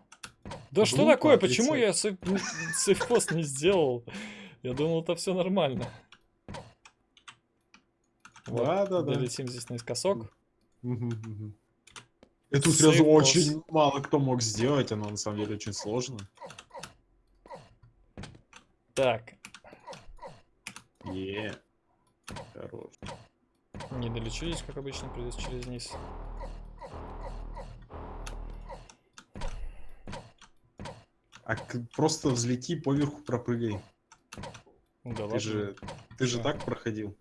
Да что такое? Почему я сейфпост не сделал? Я думал, это все нормально.
Да, да, да.
Долетим здесь наискосок.
Эту сразу очень мало кто мог сделать, оно на самом деле очень сложно.
Так,
Е. Хорош.
не долечу здесь, как обычно, придется через низ.
А просто взлети, поверху пропрыгай.
Ну Да
Ты
ладно.
же, ты же
Да.
так проходил.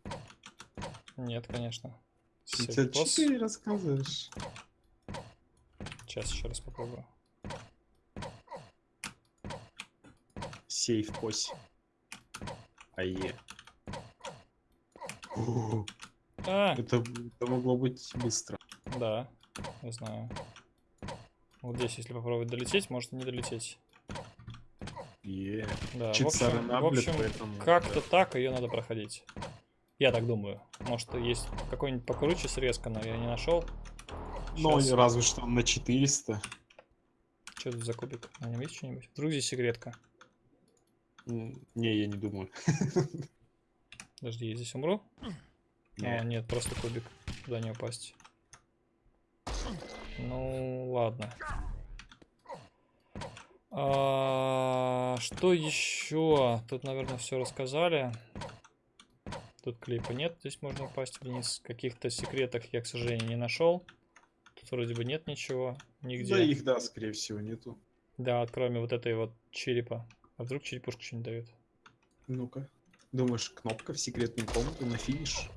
Нет, конечно.
Ты рассказываешь.
Сейчас еще раз попробую.
Сейф пось. Ае. О,
А,
Это, это могло быть быстро.
да, я знаю. Вот здесь, если попробовать долететь, может и не долететь.
Е.
Да, в
Чит
общем, в общем
поэтому...
как-то так ее надо проходить. Я так думаю. Может, есть какой-нибудь покруче срезка, но я не нашел.
Ну,
Щас.
разве что на 400.
Что тут за кубик? На нем есть что-нибудь? Вдруг здесь секретка?
Не, я не думаю.
Подожди, я здесь умру?
Не.
А, нет, просто кубик. Туда не упасть. Ну, ладно. А, что еще? Тут, наверное, все рассказали. Тут клипа нет, здесь можно упасть вниз. Каких-то секреток я, к сожалению, не нашел. Тут вроде бы нет ничего, нигде.
Да их, да, скорее всего, нету.
Да, кроме вот этой вот черепа. А вдруг черепушка что-нибудь дает?
Ну-ка. Думаешь, кнопка в секретную комнату на финиш?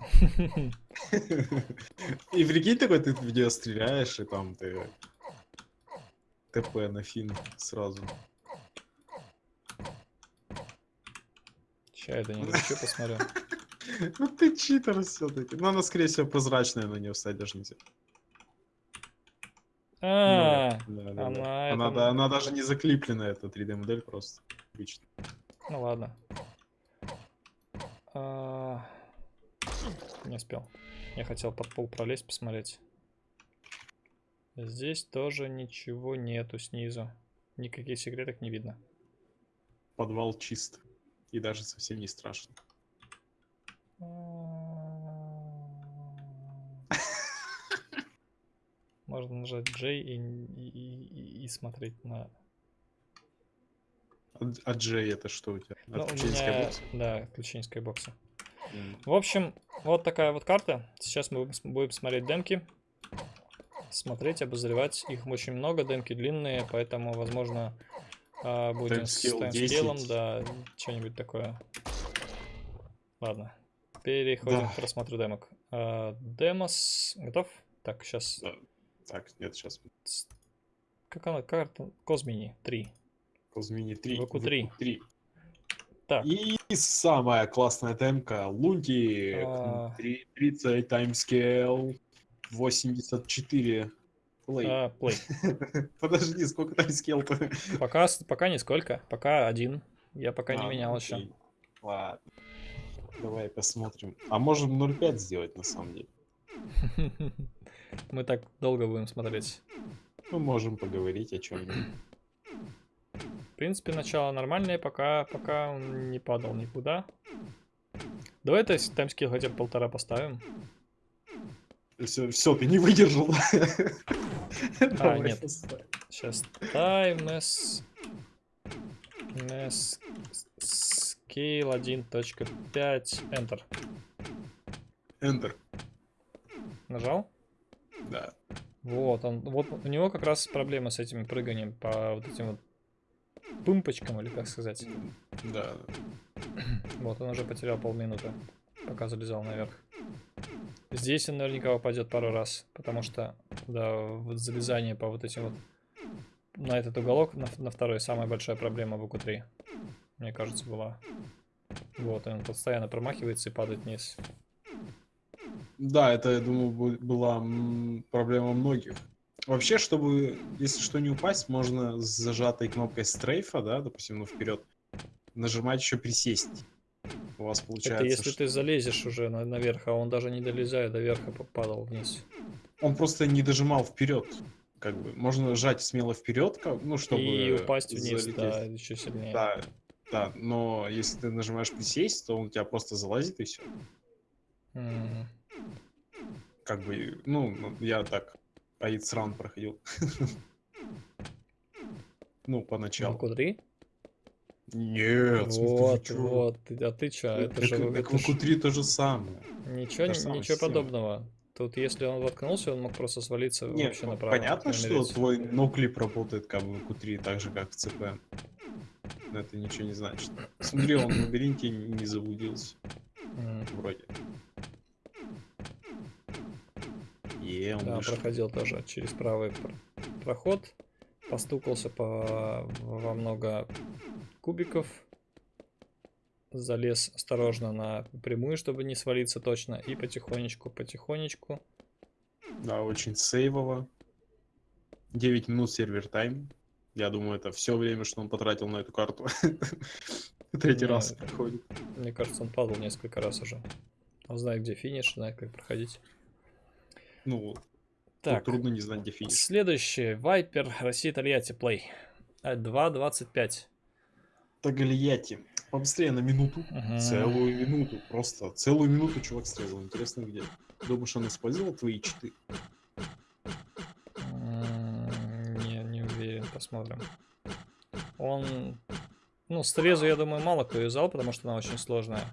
И прикинь, такой ты в нее стреляешь, и там ты ТП на фин сразу.
Я до нее что посмотрю.
Ну ты читер все-таки. Но она, скорее всего, прозрачная, на нее даже нельзя.
А,
да, да,
она
да.
это-
Она, да, она даже не заклиплена, эта 3D модель просто. Обычно.
ну ладно. А, Не успел. Я хотел под пол пролезть, посмотреть. Здесь тоже ничего нету снизу. Никаких секреток не видно.
Подвал чист. И даже совсем не страшно.
Можно нажать J и, и, и- и смотреть на...
А Джей это что у тебя?
Ну,
Отключение
меня-
скайбокса?
Да, отключение скайбокса.
М.
В общем, вот такая вот карта. Сейчас мы будем смотреть демки. Смотреть, обозревать. Их очень много, демки длинные, поэтому, возможно, а, будем с
Timescale
timescale ом,
10.
да, что-нибудь такое. Ладно, переходим
Да.
к просмотру демок. А, Демос, готов? Так, сейчас,
Да. Так, нет, сейчас.
как она, карта? Козмини, 3.
Козмини 3.
VQ3.
3.
Так.
И самая классная демка. Лунтик.
А.
3- 30 timescale. 84. Плей.
А, плей.
Подожди, сколько таймскейл-то?
Пока, пока нисколько, пока один. Я пока не
А,
менял
ну
еще.
окей. Ладно. Давай посмотрим. А можем 0.5 сделать на самом деле.
Мы так долго будем смотреть.
Мы можем поговорить о чем-нибудь.
В принципе, начало нормальное, пока, пока он не падал никуда. Давай таймскилл хотя бы полтора поставим.
Все, все, ты не выдержал. Давай
нет. Сейчас timeless ness scale 1.5 enter.
Enter.
Нажал?
Да.
Вот, он, вот у него как раз проблема с этим прыганием по вот этим вот пымпочкам, или как сказать.
Да.
Вот, он уже потерял полминуты, пока залезал наверх. Здесь он наверняка упадет пару раз, потому что, да, вот залезание по вот этим вот на этот уголок, на, на второй, самая большая проблема в УК-3, мне кажется, была. Вот, он постоянно промахивается и падает вниз.
Да, это, я думаю, была проблема многих. Вообще, чтобы, если что, не упасть, можно с зажатой кнопкой стрейфа, да, допустим, ну, вперед, нажимать еще присесть. У вас получается,
Это если
что-
ты залезешь уже на- наверх, а он даже не долезая до верха, п- падал вниз.
он просто не дожимал вперед. Как бы можно сжать смело вперед, как- ну, чтобы
и упасть вниз,
залететь.
да, еще сильнее.
Да, да, но если ты нажимаешь присесть, то он у тебя просто залазит и все.
М,
Как бы, ну, ну, я так Аид раунд проходил. Ну,
На
поначалу.
УК-3?
Нет, в смысле, вы
Вот, вот. А ты чё? Это
Так-
же...
так
это
в
ж-
Q3 то же самое.
Ничего,
же
ничего
система.
подобного. Тут, если он воткнулся, он мог просто свалиться
Не,
вообще направо.
понятно,
и
что твой ноклип работает как бы в Q3 так же, как в CP. Но это ничего не значит. Смотри, он в лабиринте не заблудился.
М,
Вроде. Е, он
Да,
вышел.
проходил тоже через правый пр- проход. Постукался по во много кубиков. Залез осторожно на прямую, чтобы не свалиться точно. И потихонечку, потихонечку.
Да, очень сейвово. 9 минут сервер тайм. Я думаю, это все время, что он потратил на эту карту. Третий
Не,
раз проходит.
Мне кажется, он падал несколько раз уже. Он знает, где финиш, знает, как проходить.
Ну,
Так,
трудно не знать, где финиш.
следующий. Вайпер, Россия, Тольятти, плей. Э, 2.25.
Тагальяти. Побыстрее на минуту.
Мгм.
Целую минуту. Просто целую минуту чувак стрелил. Интересно, где. Думаешь, он использовал твои читы?
Не, не уверен, посмотрим. Он... Ну, срезу, я думаю, мало кто юзал, потому что она очень сложная.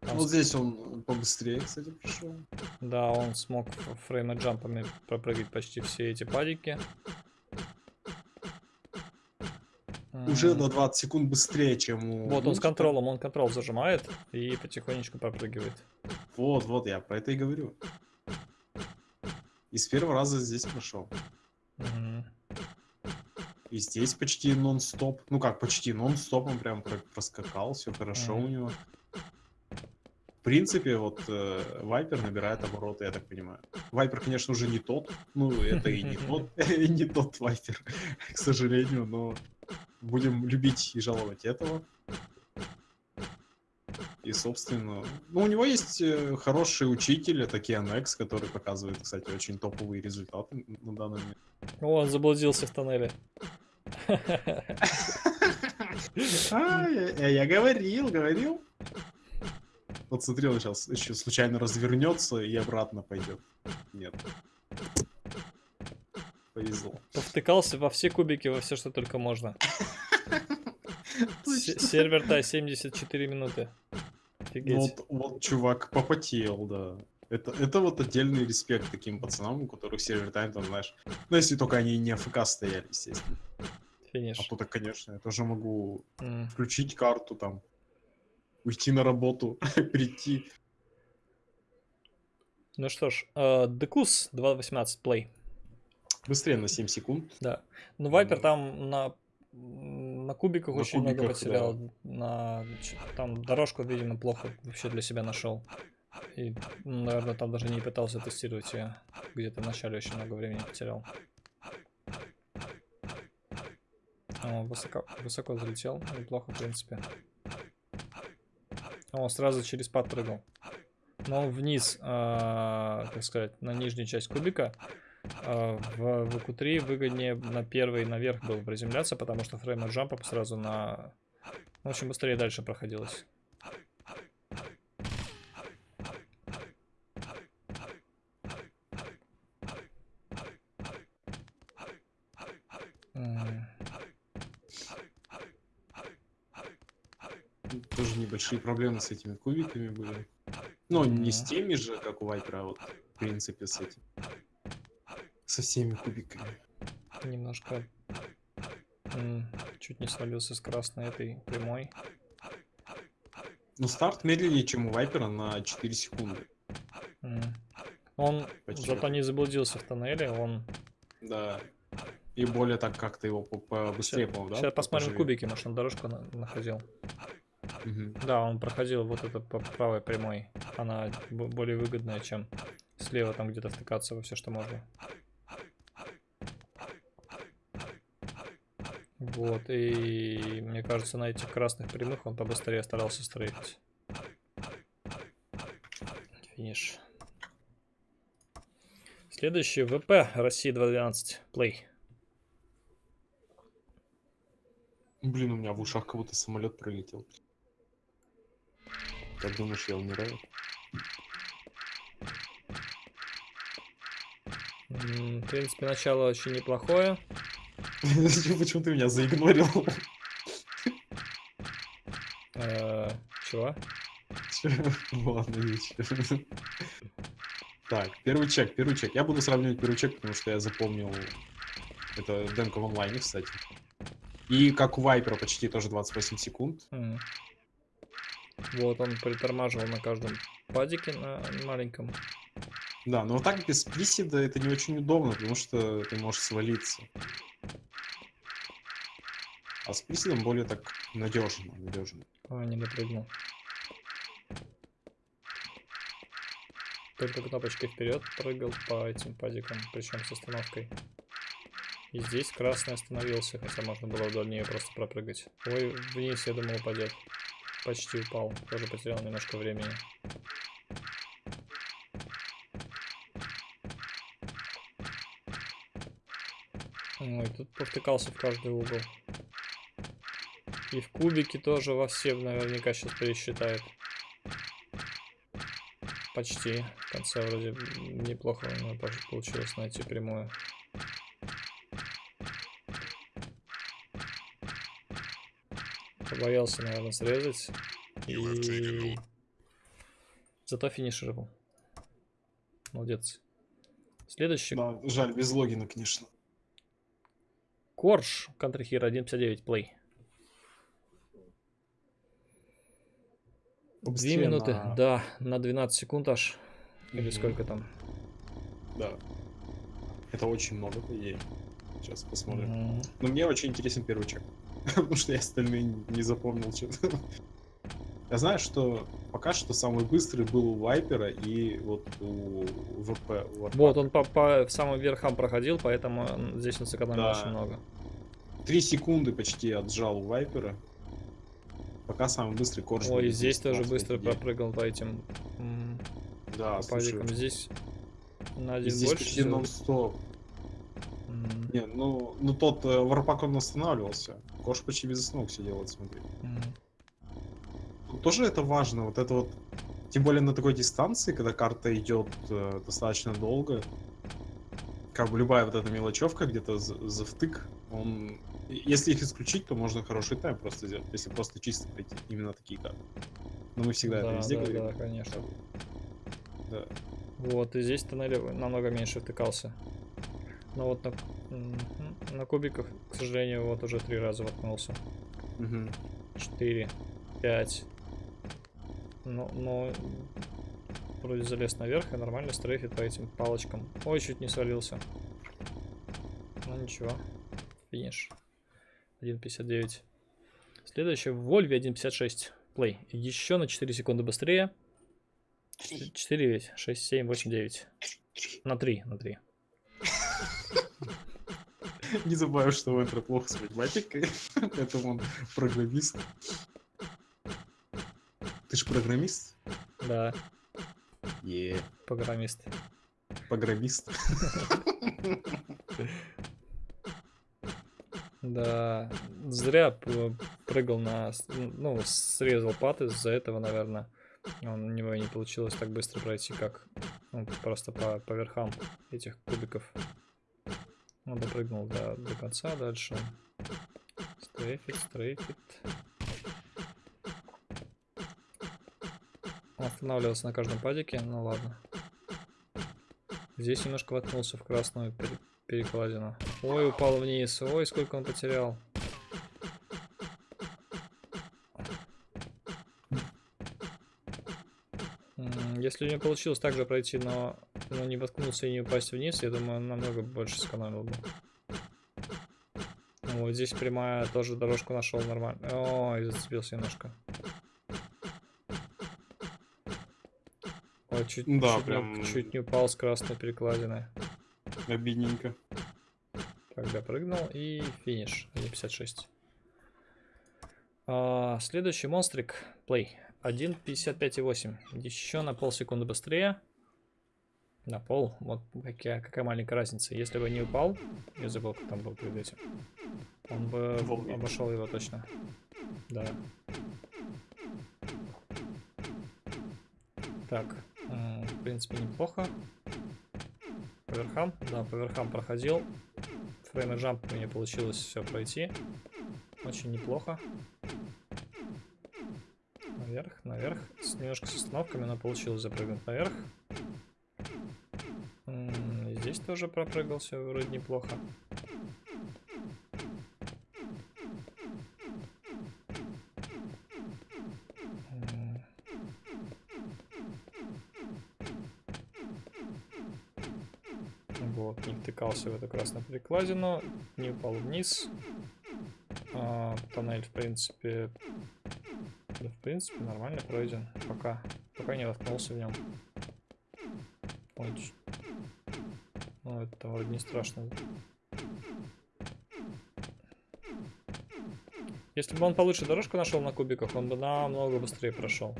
Там
Вот
с-
здесь он побыстрее, кстати, пришел.
Да, он смог ф- фрейм джампами пропрыгать почти все эти падики.
Уже на 20 секунд быстрее, чем у...
Вот он с контролом, он контрол зажимает и потихонечку пропрыгивает.
Вот, вот, я про это и говорю. И с первого раза здесь прошел.
Мгм.
И здесь почти нон-стоп. Ну как, почти нон-стоп он прям про- проскакал, все хорошо у
Мгм.
него. В принципе, вот э, Вайпер набирает обороты, я так понимаю. Вайпер, конечно, уже не тот. Ну, это и не тот, и не тот Вайпер, к сожалению, но будем любить и жаловать этого. И, собственно, ну, у него есть э, хороший учитель, это Кианекс, который показывает, кстати, очень топовые результаты на данный момент.
О, он заблудился в тоннеле.
А, я, я говорил, говорил. Вот смотри, он сейчас еще случайно развернется и обратно пойдет. Нет. Повезло.
Повтыкался во все кубики, во все, что только можно. Се- Сервер тай 74 минуты.
Ну
Офигеть.
вот, вот чувак попотел, да. Это, это вот отдельный респект таким пацанам, у которых сервер тайм, там, знаешь. Ну, если только они не АФК стояли, естественно. А
Финиш.
то-то, конечно, я тоже могу
М.
включить карту там, уйти на работу, прийти.
Ну что ж, э, Декус 2.18 плей.
Быстрее на 7 секунд.
Да. Ну, Вайпер там на, на кубиках
На
очень много
кубиках,
потерял. На, ч- там дорожку, видимо, плохо вообще для себя нашел. И, наверное, там даже не пытался тестировать ее. Где-то в начале очень много времени потерял. О, высоко, высоко залетел. Неплохо, в принципе. О, сразу через пад прыгал. Но вниз, а, как сказать, на нижнюю часть кубика а, в VQ3 выгоднее на первый наверх был приземляться, потому что фрейм от джампа сразу на... В общем, быстрее дальше проходилось. М,
Тоже небольшие проблемы с этими кубиками были. Ну, не с теми же, как у Вайпера, а вот, в принципе, с этим. Со всеми кубиками.
Немножко... Чуть не свалился с красной этой прямой.
Ну, старт медленнее, чем у Вайпера на 4 секунды.
М. Он
Почти.
зато не заблудился в тоннеле, он...
Да. И более так как-то его по- побыстрее, по-моему, да?
Сейчас посмотрим
поживее?
кубики, может он дорожку на- находил. Да, он проходил вот это по правой прямой. Она более выгодная, чем слева там где-то втыкаться во все, что можно. Вот, и мне кажется, на этих красных прямых он побыстрее старался стрейфить. Финиш. Следующий ВП России 2.12. Плей.
Блин, у меня в ушах как будто самолет пролетел. Как думаешь, я умираю?
М, В принципе, начало очень неплохое.
Почему ты меня заигнорил?
Э, Чего?
Чё? Ладно, ничего. Так, первый чек, первый чек. Я буду сравнивать первый чек, потому что я запомнил. Это демка в онлайне, кстати. И как у Вайпера почти тоже 28 секунд.
Вот он притормаживал на каждом падике на маленьком.
Да, но так без приседа это не очень удобно, потому что ты можешь свалиться. А с приседом более так надежно, надежно.
А, не допрыгнул. Только кнопочкой вперед прыгал по этим падикам, причем с остановкой. И здесь красный остановился, хотя можно было вдоль нее просто пропрыгать. Ой, вниз, я думал, упадет. Почти упал. Тоже потерял немножко времени. Ой, тут повтыкался в каждый угол. И в кубике тоже во все наверняка сейчас пересчитает. Почти. В конце вроде неплохо у пож- получилось найти прямую. Побоялся, наверное, срезать. И... Зато финишировал. Молодец. Следующий.
Да, жаль, без логина, конечно.
Корж. Country Hero 1.59 плей. Две минуты.
на-
Да, на 12 секунд аж. Или
Мгм.
сколько там?
Да. Это очень много, по идее. Сейчас посмотрим.
М,
Но мне очень интересен первый чек. Потому что я остальные не запомнил что-то. Я знаю, что пока что самый быстрый был у Вайпера и вот у ВП. у Warpath.
Вот, он по, по самым верхам проходил, поэтому здесь он сэкономил
Да.
очень много.
Три секунды почти отжал у Вайпера. Пока самый быстрый корж.
Ой, здесь тоже
18,
быстро
офигеть.
пропрыгал по этим
Да,
падикам. Здесь на один
здесь
больше.
почти
всего.
нон-стоп.
М,
Не, ну, ну тот э, Варпак он останавливался. Корж почти без остановок сидел, вот смотри. Тут тоже это важно, вот это вот, тем более на такой дистанции, когда карта идет э, достаточно долго, как бы любая вот эта мелочевка где-то за, за втык, он... Если их исключить, то можно хороший тайм просто сделать, если просто чисто пройти именно такие карты. Но мы всегда это
Да,
везде
да,
говорим.
да, конечно.
Да.
Вот, и здесь тоннель намного меньше втыкался. Но вот на, на кубиках, к сожалению, вот уже три раза воткнулся.
Мгм.
4, 5. Ну, но вроде залез наверх и нормально стрейфит по этим палочкам. Ой, чуть не свалился. Ну ничего. Финиш. 1.59. Следующее в Вольве 1.56. Плей. Еще на 4 секунды быстрее. 4 ведь? 6, 7, 8, 9. На 3, на 3.
Не забываю, что у Энтера плохо с математикой, поэтому он программист. Ты же программист?
Да,
Е,
программист.
программист.
Да, зря прыгал на... Ну, срезал пат из-за этого, наверное. Он, у него и не получилось так быстро пройти, как ну, просто по, по верхам этих кубиков. Он допрыгнул до, до конца, дальше стрейфит, стрейфит. Останавливался на каждом падике, ну ладно. Здесь немножко воткнулся в красную пере- перекладину. Ой, упал вниз. Ой, сколько он потерял. Если у него получилось так же пройти, но, но не воткнуться и не упасть вниз, я думаю, он намного больше сэкономил бы. Вот здесь прямая тоже дорожку нашел нормально. Ой, зацепился немножко. Ой, чуть,
Да,
чуть, не,
прям-
чуть не упал с красной перекладиной.
Обидненько.
Так, допрыгнул и финиш. 1.56. А, следующий монстрик. Плей. 1.55.8. Еще на полсекунды быстрее. На пол. Вот какая, какая маленькая разница. Если бы не упал, я забыл, как там был перед этим. Он бы
Волги.
обошел его точно. Да. Так, м, в принципе, неплохо. По верхам? Да, по верхам проходил. Фрейм и джамп мне получилось все пройти. Очень неплохо. Наверх, наверх. С, немножко с остановками, но получилось запрыгнуть наверх. Здесь тоже пропрыгал все вроде неплохо. М. Вот, не втыкался в эту красную перекладину, не упал вниз. А, тоннель, в принципе, да, в принципе, нормально пройден. Пока, пока не воткнулся в нем. Ч- Ну, это вроде не страшно. Если бы он получше дорожку нашел на кубиках, он бы намного быстрее прошел.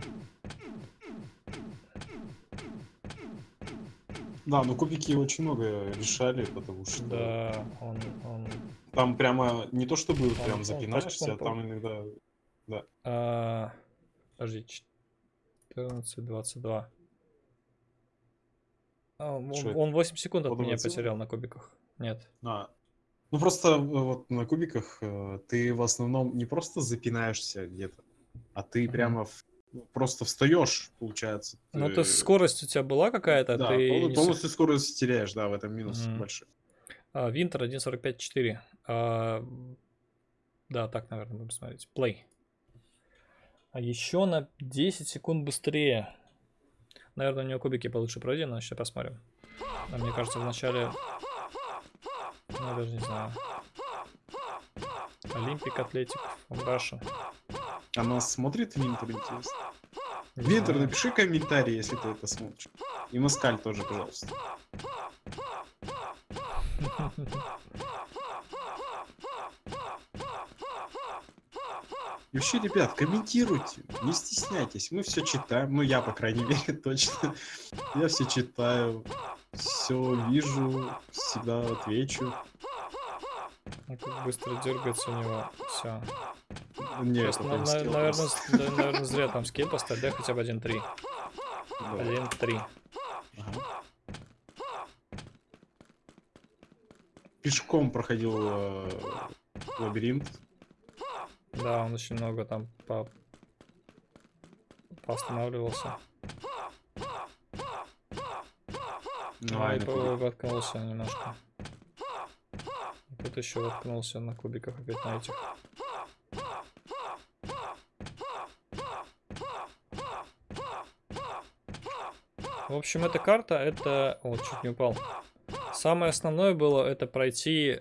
Да, но кубики очень много решали, потому что
Да, он, он
там прямо не то чтобы
Он-
прям
он
запинаешься, а там иногда...
А, подожди, 14, 22. А, он,
Что это?
он 8 секунд от меня потерял на кубиках. Нет.
А, ну просто э, вот на кубиках э, ты в основном не просто запинаешься где-то, а ты
Мгм.
прямо в- просто встаешь, получается.
Ну,
ты-
то есть скорость у тебя была какая-то,
да,
ты не
полностью скорость теряешь, да, в этом минус
Мгм.
большой.
А, Винтер 1.45.4. А, да, так, наверное, будем смотреть. Play. А еще на 10 секунд быстрее. Наверное, у него кубики получше пройдены, сейчас посмотрим. А мне кажется, вначале... Ну, я даже не знаю. Олимпик, Атлетик, Раша.
Она смотрит Винтер, интересно. Винтер, напиши комментарий, если ты это смотришь. И Маскаль тоже, пожалуйста. И вообще, ребят, комментируйте, не стесняйтесь. Мы все читаем. Ну, я, по крайней мере, точно. Я все читаю, все вижу, всегда отвечу.
Ну, как быстро дергается у него. Все.
Нет, это
на- на- наверное, да, наверное, зря там скилл поставить, да, хотя бы 1-3.
Да.
1-3.
Ага. пешком проходил э, лабиринт.
Да, он очень много там по... поостанавливался.
Ну,
А, и воткнулся немножко. Тут еще воткнулся на кубиках опять на этих. В общем, эта карта, это... О, чуть не упал. Самое основное было это пройти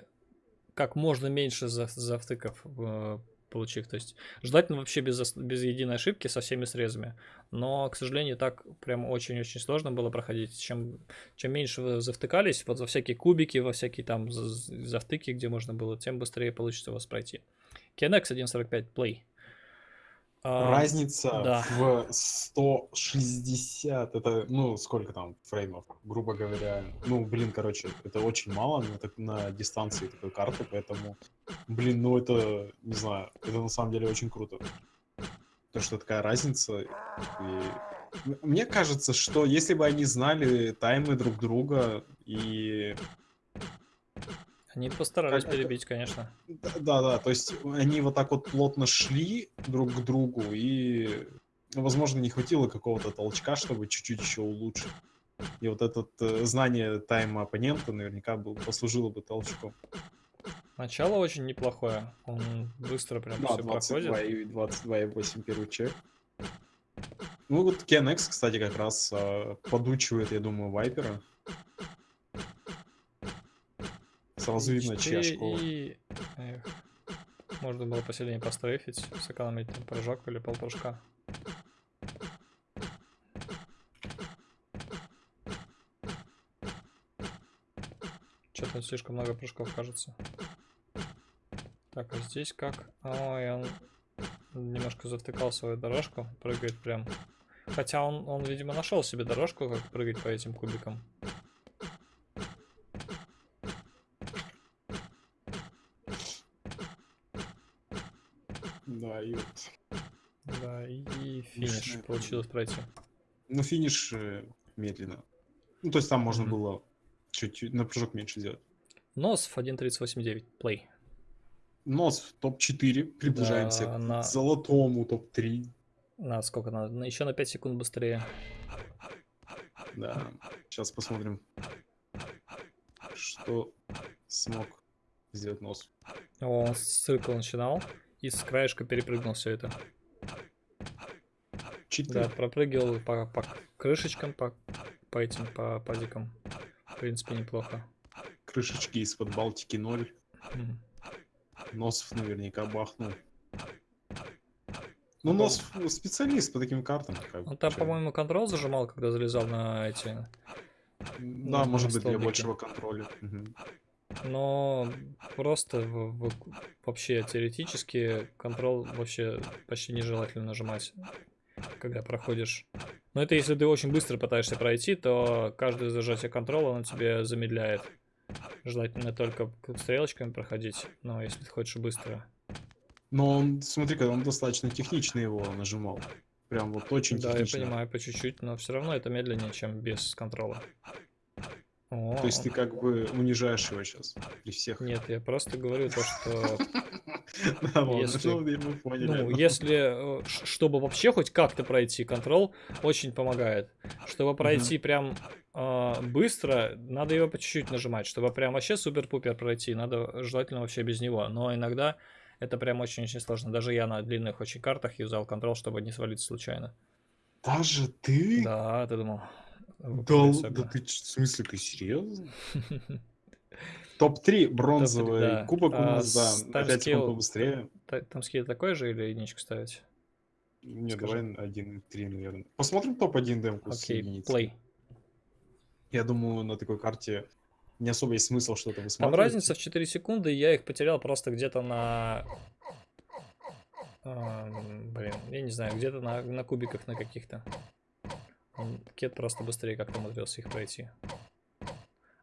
как можно меньше за- завтыков э, получив. То есть желательно вообще без, без единой ошибки со всеми срезами. Но, к сожалению, так прям очень-очень сложно было проходить. Чем, чем меньше вы завтыкались, вот за всякие кубики, во всякие там за- за- завтыки, где можно было, тем быстрее получится у вас пройти. KNX 1.45 Play. А,
Разница
да.
в 160, это, ну, сколько там фреймов, грубо говоря. Ну, блин, короче, это очень мало на, так- на дистанции такой карты, поэтому, блин, ну это, не знаю, это на самом деле очень круто. То, что такая разница. И... Мне кажется, что если бы они знали таймы друг друга и
Они постарались
Как
перебить, конечно.
Да, да, да, то есть они вот так вот плотно шли друг к другу, и, ну, возможно, не хватило какого-то толчка, чтобы чуть-чуть еще улучшить. И вот это знание тайма оппонента наверняка был, послужило бы толчком.
Начало очень неплохое. Он быстро прям
Да,
все проходит.
22 и 22,8 первый чек. Ну вот KNX, кстати, как раз а, подучивает, я думаю, Вайпера. Сразу видно, школа.
и... Эх. Можно было посильнее пострейфить, сэкономить там прыжок или полпрыжка. Что-то слишком много прыжков, кажется. Так, а здесь как? Ой, он немножко завтыкал свою дорожку, прыгает прям. Хотя он, он видимо, нашел себе дорожку, как прыгать по этим кубикам.
Да, и вот.
Да, и финиш
Смешная
получилось пройти.
Ну, финиш э, медленно. Ну, то есть там можно
Мгм.
было чуть-чуть на прыжок меньше сделать.
Носов 1.38.9. Play.
Нос в топ-4. Приближаемся
Да,
к
на-
золотому топ-3.
На сколько надо? На- Еще на 5 секунд быстрее.
Да. Сейчас посмотрим, что смог сделать нос.
О, он с циркла начинал и с краешка перепрыгнул все это.
Четыре.
Да, пропрыгивал по, по крышечкам, по, по этим, по падикам. В принципе, неплохо.
Крышечки из-под Балтики 0.
Мгм.
Носов наверняка бахнул. Ну,
Ну,
Нос специалист по таким картам. как
Он там,
чё.
по-моему, контрол зажимал, когда залезал на эти.
Да,
на
может быть, для большего контроля. Мгм.
Но просто в- в- вообще теоретически контрол вообще почти нежелательно нажимать, когда проходишь. Но это если ты очень быстро пытаешься пройти, то каждое зажатие контрола на тебе замедляет. Желательно только стрелочками проходить, но если ты хочешь быстро.
Но он, смотри-ка, он достаточно технично его нажимал. Прям вот очень
да,
технично.
я понимаю, по чуть-чуть, но все равно это медленнее, чем без контрола. О,
То есть ты как бы унижаешь его сейчас при всех.
Нет, я просто говорю то, что Если-
ну,
э, чтобы вообще хоть как-то пройти, контрол очень помогает. Чтобы пройти прям а, быстро, надо его по чуть-чуть нажимать. Чтобы прям вообще супер-пупер пройти, надо желательно вообще без него. Но иногда это прям очень-очень сложно. Даже я на длинных очень картах юзал контрол, чтобы не свалиться случайно.
Даже ты?
Да, ты думал.
Да, л-
всяко.
да ты, в смысле, ты серьезно? Топ-3 бронзовый
да.
кубок у
А
нас, да,
с
на 5 секунд
таймскилл-
побыстрее.
Та- Там скидка такой же или единичку ставить?
Не,
скажи.
давай 1-3, наверное. Посмотрим топ-1 демку с
Окей,
единицей.
плей.
Я думаю, на такой карте не особо есть смысл что-то
Там
высматривать.
разница в 4 секунды, я их потерял просто где-то на... Ам, блин, я не знаю, где-то на, на кубиках на каких-то. Кет просто быстрее как-то умудрился их пройти.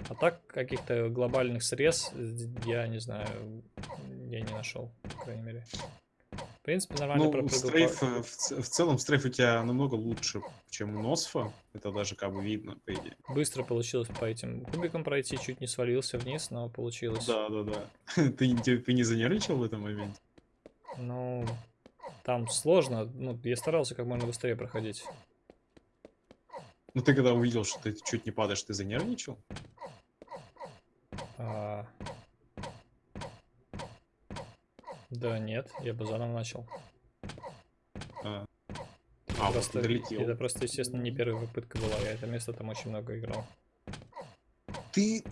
А так, каких-то глобальных срез, э, я не знаю, я не нашел, по крайней мере. В принципе, нормально
Ну,
пропрыгал.
стрейф, э, в, в целом, стрейф у тебя намного лучше, чем у Носфа. Это даже как бы видно, по идее.
Быстро получилось по этим кубикам пройти, чуть не свалился вниз, но получилось.
Да, да, да. Ты, ты, ты не занервничал в этом моменте?
Ну, там сложно. Ну, я старался как можно быстрее проходить.
Ну, ты когда увидел, что ты чуть не падаешь, ты занервничал?
А, Да, нет, я бы заново начал.
А, А, вот
просто,
ты долетел.
это просто, естественно, не первая попытка была. Я это место там очень много играл.
Ты,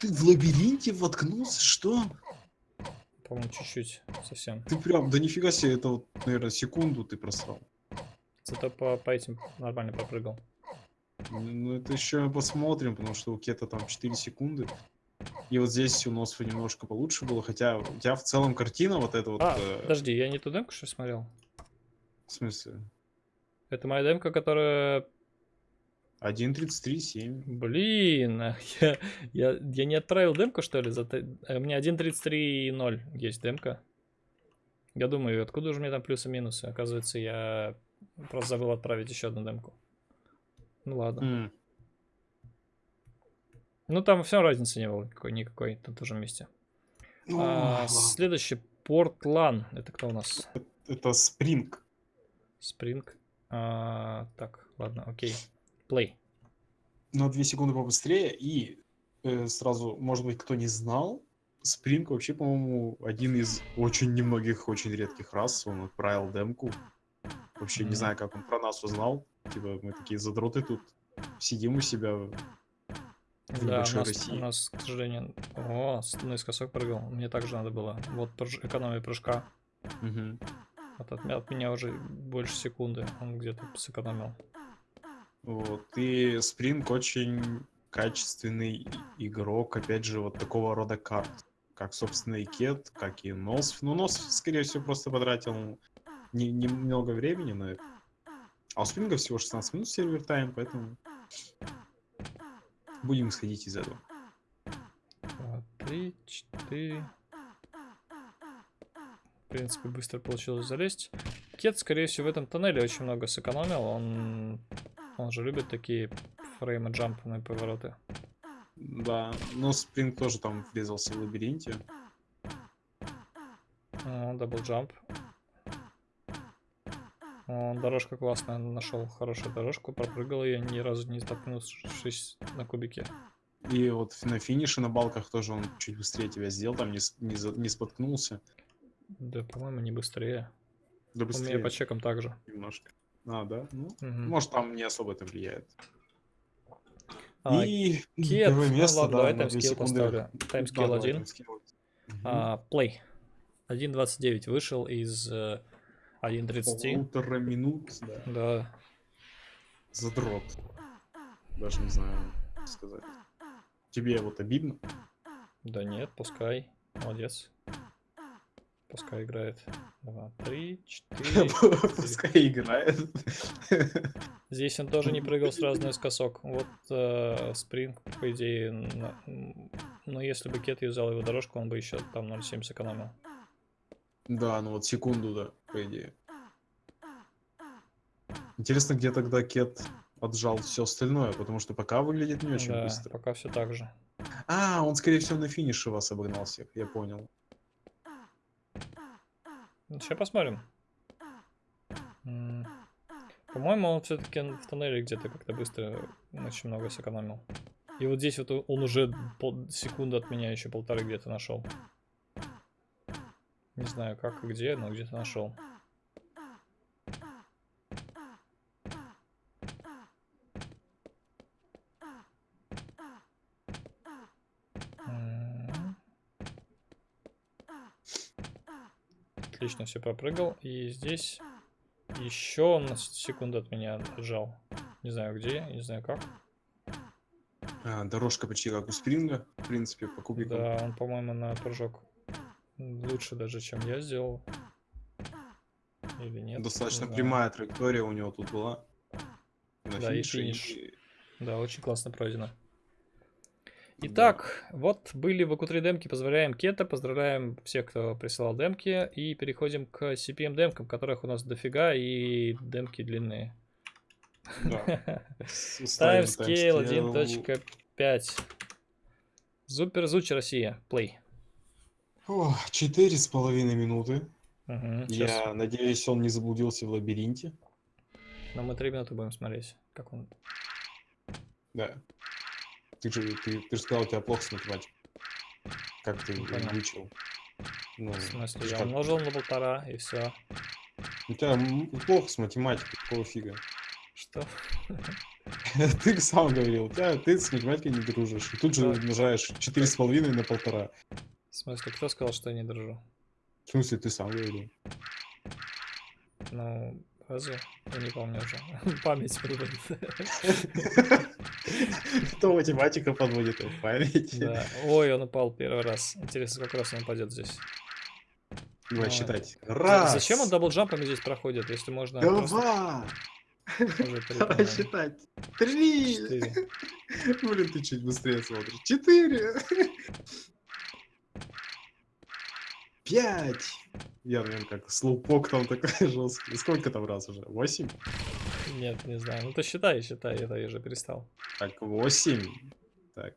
ты в лабиринте воткнулся? Что?
По-моему, чуть-чуть совсем.
Ты прям, да нифига себе, это вот, наверное, секунду ты просрал.
Зато по, по этим нормально попрыгал.
Ну, это еще посмотрим, потому что у Кета там 4 секунды. И вот здесь у Носфа немножко получше было, хотя у тебя в целом картина вот эта вот...
А,
э,
подожди, я не ту демку что смотрел?
в смысле?
Это моя демка, которая...
1.33.7.
Блин, а я, я, я не отправил демку, что ли? За... а У меня 1.33.0 есть демка. Я думаю, откуда же мне там плюсы-минусы? Оказывается, я просто забыл отправить еще одну демку. Ну ладно.
М,
Ну там все разницы не было никакой, никакой на том же месте.
ну,
А,
ладно.
следующий Портлан. Это кто у нас?
Это Спринг.
Спринг. А, так, ладно, окей. Плей.
На 2 секунды побыстрее. И э, сразу, может быть, кто не знал, Спринг вообще, по-моему, один из очень немногих, очень редких рас. Он отправил демку. Вообще
Мгм.
не знаю, как он про нас узнал. Типа, мы такие задроты тут сидим у себя. в
Да, у нас,
России.
у нас, к сожалению... О, наискосок прыгал. Мне также надо было. Вот прыж- экономия прыжка.
Мгм.
Вот от, от меня уже больше секунды. Он где-то сэкономил.
Вот. И Спринг очень качественный игрок, опять же, вот такого рода карт. Как, собственно, и Кет, как и Носф. Ну, Носф, скорее всего, просто потратил не- немного времени на это. А у Спринга всего 16 минут сервер тайм, поэтому будем исходить из этого.
Два, три, четыре. В принципе, быстро получилось залезть. Кет, скорее всего, в этом тоннеле очень много сэкономил. Он, он же любит такие фреймы jump ные повороты.
Да, но Спринг тоже там врезался в лабиринте.
Double jump. О, дорожка классная, нашел хорошую дорожку, пропрыгал ее, ни разу не столкнувшись на кубике.
И вот на финише на балках тоже он чуть быстрее тебя сделал, там не, не, не споткнулся.
Да, по-моему, не быстрее.
Да
У
быстрее
меня по чекам также.
немножко. А, да? Ну,
Мгм.
может, там не особо это влияет.
А,
И
Кет,
первое
ну
место,
ладно,
да,
давай
секунды.
поставлю. Один.
таймскилл. Мгм.
А, Плей. 1.29 вышел из э, 1.30.
Полутора минут, да.
Да.
Задрот. Даже не знаю, сказать. Тебе вот обидно?
Да нет, пускай. Молодец. Пускай играет. Два, три, четыре.
Пускай играет.
Здесь он тоже не прыгал сразу наискосок. Вот э, спринг, по идее, на- но если бы Кет юзал его дорожку, он бы еще там 0.7 сэкономил.
Да, ну вот секунду, да, по идее. Интересно, где тогда Кет отжал все остальное, потому что пока выглядит не очень
да,
быстро.
пока все так же.
А, он, скорее всего, на финише вас обогнал всех, я понял.
Сейчас посмотрим. По-моему, он все-таки в тоннеле где-то как-то быстро очень много сэкономил. И вот здесь вот он уже пол- секунду от меня еще полторы где-то нашел. Не знаю как и где, но где-то нашел. Отлично все пропрыгал. И здесь еще он на секунду от меня отжал. Не знаю где, не знаю как.
А, дорожка почти как у Спринга, в принципе, по кубикам.
Да, он, по-моему, на прыжок лучше даже, чем я сделал. Или нет?
Достаточно
знаю.
прямая траектория у него тут была. На
Да, и
финише,
финиш. Да, очень классно пройдено. Итак, вот были в АКУ3 демки. Поздравляем Кета, поздравляем всех, кто присылал демки. И переходим к CPM демкам, которых у нас дофига, и демки длинные.
Да.
Timescale
timescale.
1.5. Супер Зуч Россия. Play.
Четыре с половиной минуты.
Щас.
Я надеюсь, он не заблудился в лабиринте.
Но мы три минуты будем смотреть, как он...
Да. Ты же, ты, ты же сказал, у тебя плохо с математикой. Как ты
Не понял.
выучил? Ну,
В смысле, я
как-
умножил на полтора, и все.
У тебя плохо с математикой, какого фига?
Что?
Ты сам говорил, у тебя, ты с математикой не дружишь. И тут же умножаешь четыре с половиной на полтора.
В смысле, кто сказал, что я не дружу?
В смысле, ты сам говорил?
Ну, разве? Я не помню уже. Память подводит.
То математика подводит в память.
Да. Ой, он упал первый раз. Интересно, сколько раз он упадет здесь.
Давай
Ну,
считать. Раз.
Зачем он double jump ами здесь проходит, если можно
Два. Давай считать. Три. Блин, ты чуть быстрее смотришь. Четыре. Пять. Я, наверное, как slowpoke там такой жесткий. Сколько там раз уже? Восемь?
Нет, не знаю. Ну ты считай, считай, это я уже перестал.
Так, восемь. Так,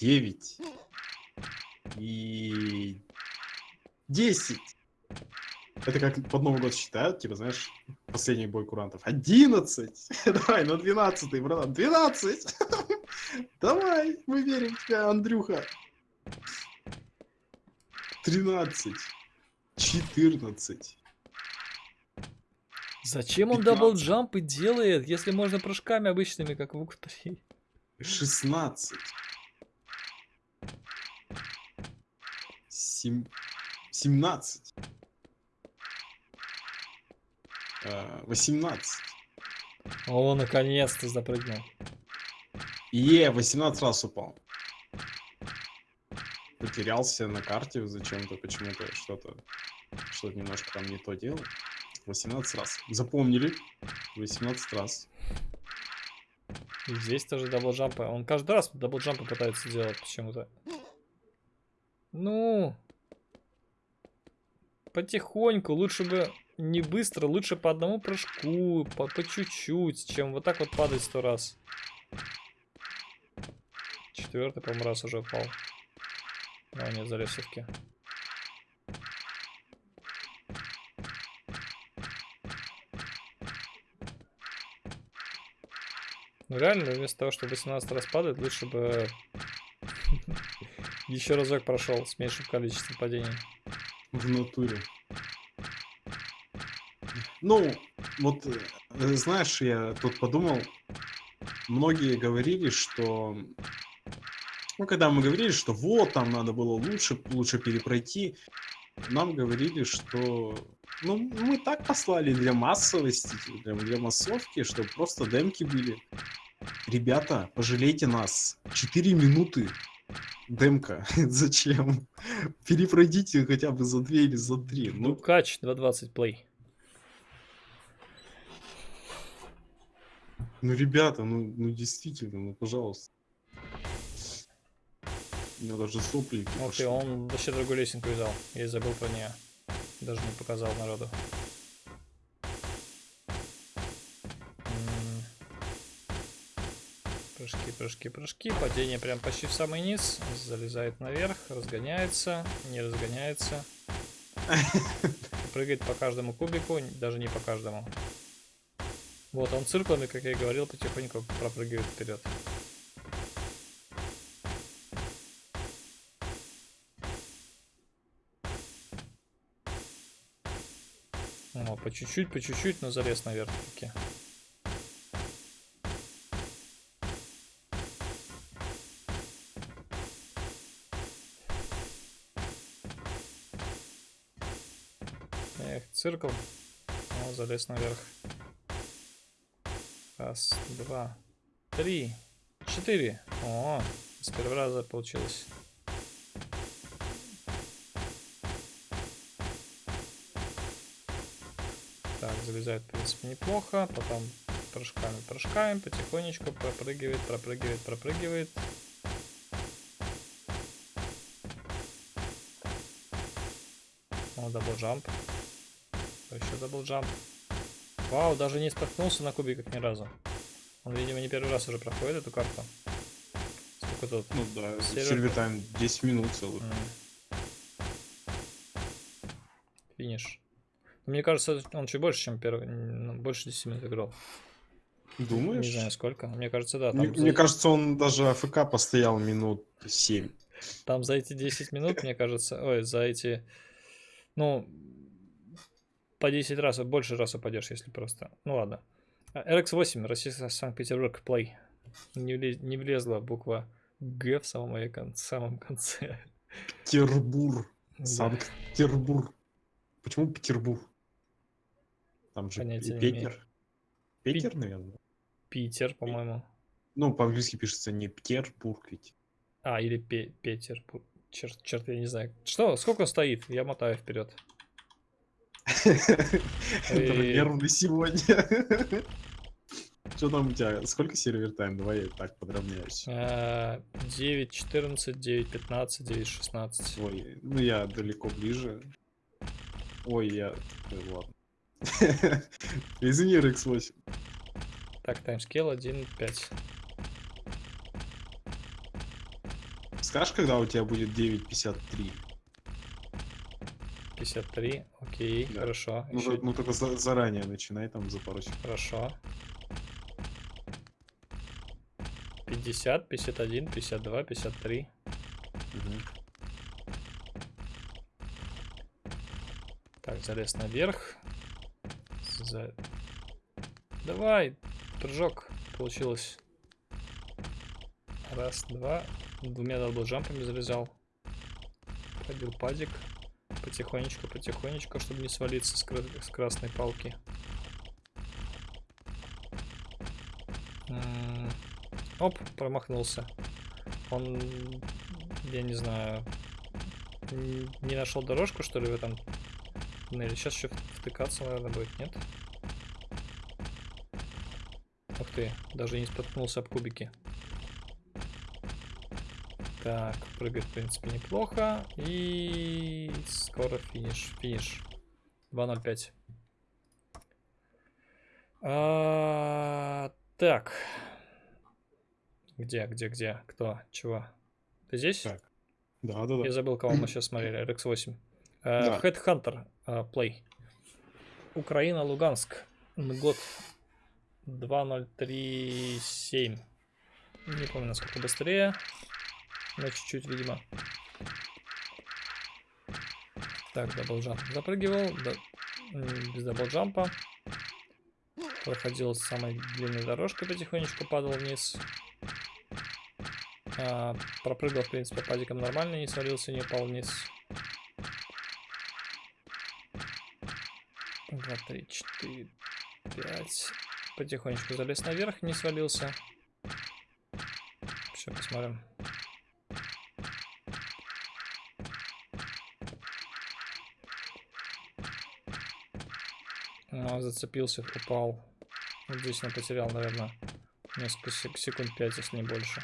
девять. И... Десять. Это как под Новый год считают, типа, знаешь, последний бой курантов. Одиннадцать. Давай, на двенадцатый, братан. Двенадцать. Давай, мы верим в тебя, Андрюха. Тринадцать. Четырнадцать.
Зачем он
15.
даблджампы делает, если можно прыжками обычными, как в УК-3?
Шестнадцать. Сем... Семнадцать. А, Восемнадцать.
О, наконец-то запрыгнул.
Е, 18 раз упал. Потерялся на карте зачем-то, почему-то что-то, что-то немножко там не то делал. 18 раз. Запомнили? 18 раз.
И здесь тоже double jump ы. Он каждый раз double jump ы пытается делать почему-то. Ну. Потихоньку. Лучше бы не быстро, лучше по одному прыжку, по чуть-чуть, чем вот так вот падать сто раз. Четвертый, по-моему, раз уже упал. А, нет, залез все-таки. Ну реально, вместо того, чтобы 18 раз падать, лучше бы еще разок прошел с меньшим количеством падений.
В натуре. Ну, вот, э, знаешь, я тут подумал, многие говорили, что... Ну, когда мы говорили, что вот, там надо было лучше, лучше перепройти, нам говорили, что... Ну, мы так послали для массовости, для, для массовки, чтобы просто демки были. Ребята, пожалейте нас. 4 минуты демка. Зачем? Перепройдите хотя бы за 2 или за 3.
Ну,
Ну,
кач 2.20 плей.
Ну, ребята, ну, ну действительно, ну, пожалуйста. Меня даже сопли
Ух
пошли.
ты, он вообще другую лесенку взял. Я и забыл про нее. Даже не показал народу. Прыжки, прыжки, прыжки. Падение прям почти в самый низ. Залезает наверх, разгоняется, не разгоняется. Прыгает по каждому кубику, даже не по каждому. Вот он цирклами, как я и говорил, потихоньку пропрыгивает вперед. По чуть-чуть, по чуть-чуть, но залез наверх таки. Эх, циркл. О, залез наверх. Раз, два, три, четыре. О, с первого раза получилось. залезает, в принципе, неплохо. Потом прыжками, прыжками, потихонечку пропрыгивает, пропрыгивает, пропрыгивает. О, double jump. Еще double jump. Вау, даже не споткнулся на кубиках ни разу. Он, видимо, не первый раз уже проходит эту карту. Сколько тут?
Ну да, server time 10 минут целых.
Финиш. Мне кажется, он чуть больше, чем первый. ну, Больше 10 минут играл.
Думаешь?
Не знаю сколько. Мне кажется, да.
Мне,
Там,
мне
за,
кажется, он даже АФК постоял минут 7.
там за эти 10 минут, мне кажется, ой, за эти, ну, по 10 раз, больше раз упадешь, если просто. Ну ладно. А, RX8, Россия, Санкт-Петербург, Play. Не, влез- не влезла буква Г в самом, моей кон- самом конце.
Петербург. Санкт-Петербург. Почему Петербург? Там же
Понятия.
Петер. Петер, наверное.
Питер, по-моему.
Ну, по-английски пишется не Петербург ведь.
А, или Пе- Петербург. Черт, черт, я не знаю. Что, сколько стоит? Я мотаю вперед.
Нервный сегодня. Что там у тебя? Сколько сервер тайм? Давай я так подравняюсь.
9, 14, 9, 15, 9, 16.
Ой, ну я далеко ближе. Ой, я... Ой, ладно. Извини, RX8.
Так, таймскейл 1, 5.
Скажешь, когда у тебя будет 9.53?
53, окей,
Да.
хорошо.
Ну, то- ну только за- заранее начинай там за пару секунд.
Хорошо. 50, 51, 52, 53.
Мгм.
Так, залез наверх. За... Давай, прыжок. Получилось. Раз, два. Двумя даблджампами залезал. Ходил падик. Потихонечку, потихонечку, чтобы не свалиться с, кра- с красной палки. М, Оп, промахнулся. Он, я не знаю, не нашел дорожку, что ли, в этом туннеле. Сейчас еще втыкаться, наверное, будет, нет? Ух ты, даже не споткнулся об кубики. Так, прыгает, в принципе, неплохо. И скоро финиш. Финиш. 2.05. А, так. Где, где, где? Кто? Чего? Ты здесь?
Так. Да, да, да.
Я забыл, кого мы сейчас смотрели. RX8. Э,
Да.
Headhunter э, Play. Украина, Луганск. Год 2037. Не помню, насколько быстрее. Но чуть-чуть, видимо. Так, double jump запрыгивал. да- без double jump а. Проходил самой длинной дорожкой, потихонечку падал вниз. А, пропрыгал, в принципе, падиком нормально, не свалился, не упал вниз. Два, три, четыре, пять. Потихонечку залез наверх, не свалился. Все, посмотрим. А, зацепился, упал. Вот здесь он потерял, наверное, несколько сек- секунд 5, если не больше.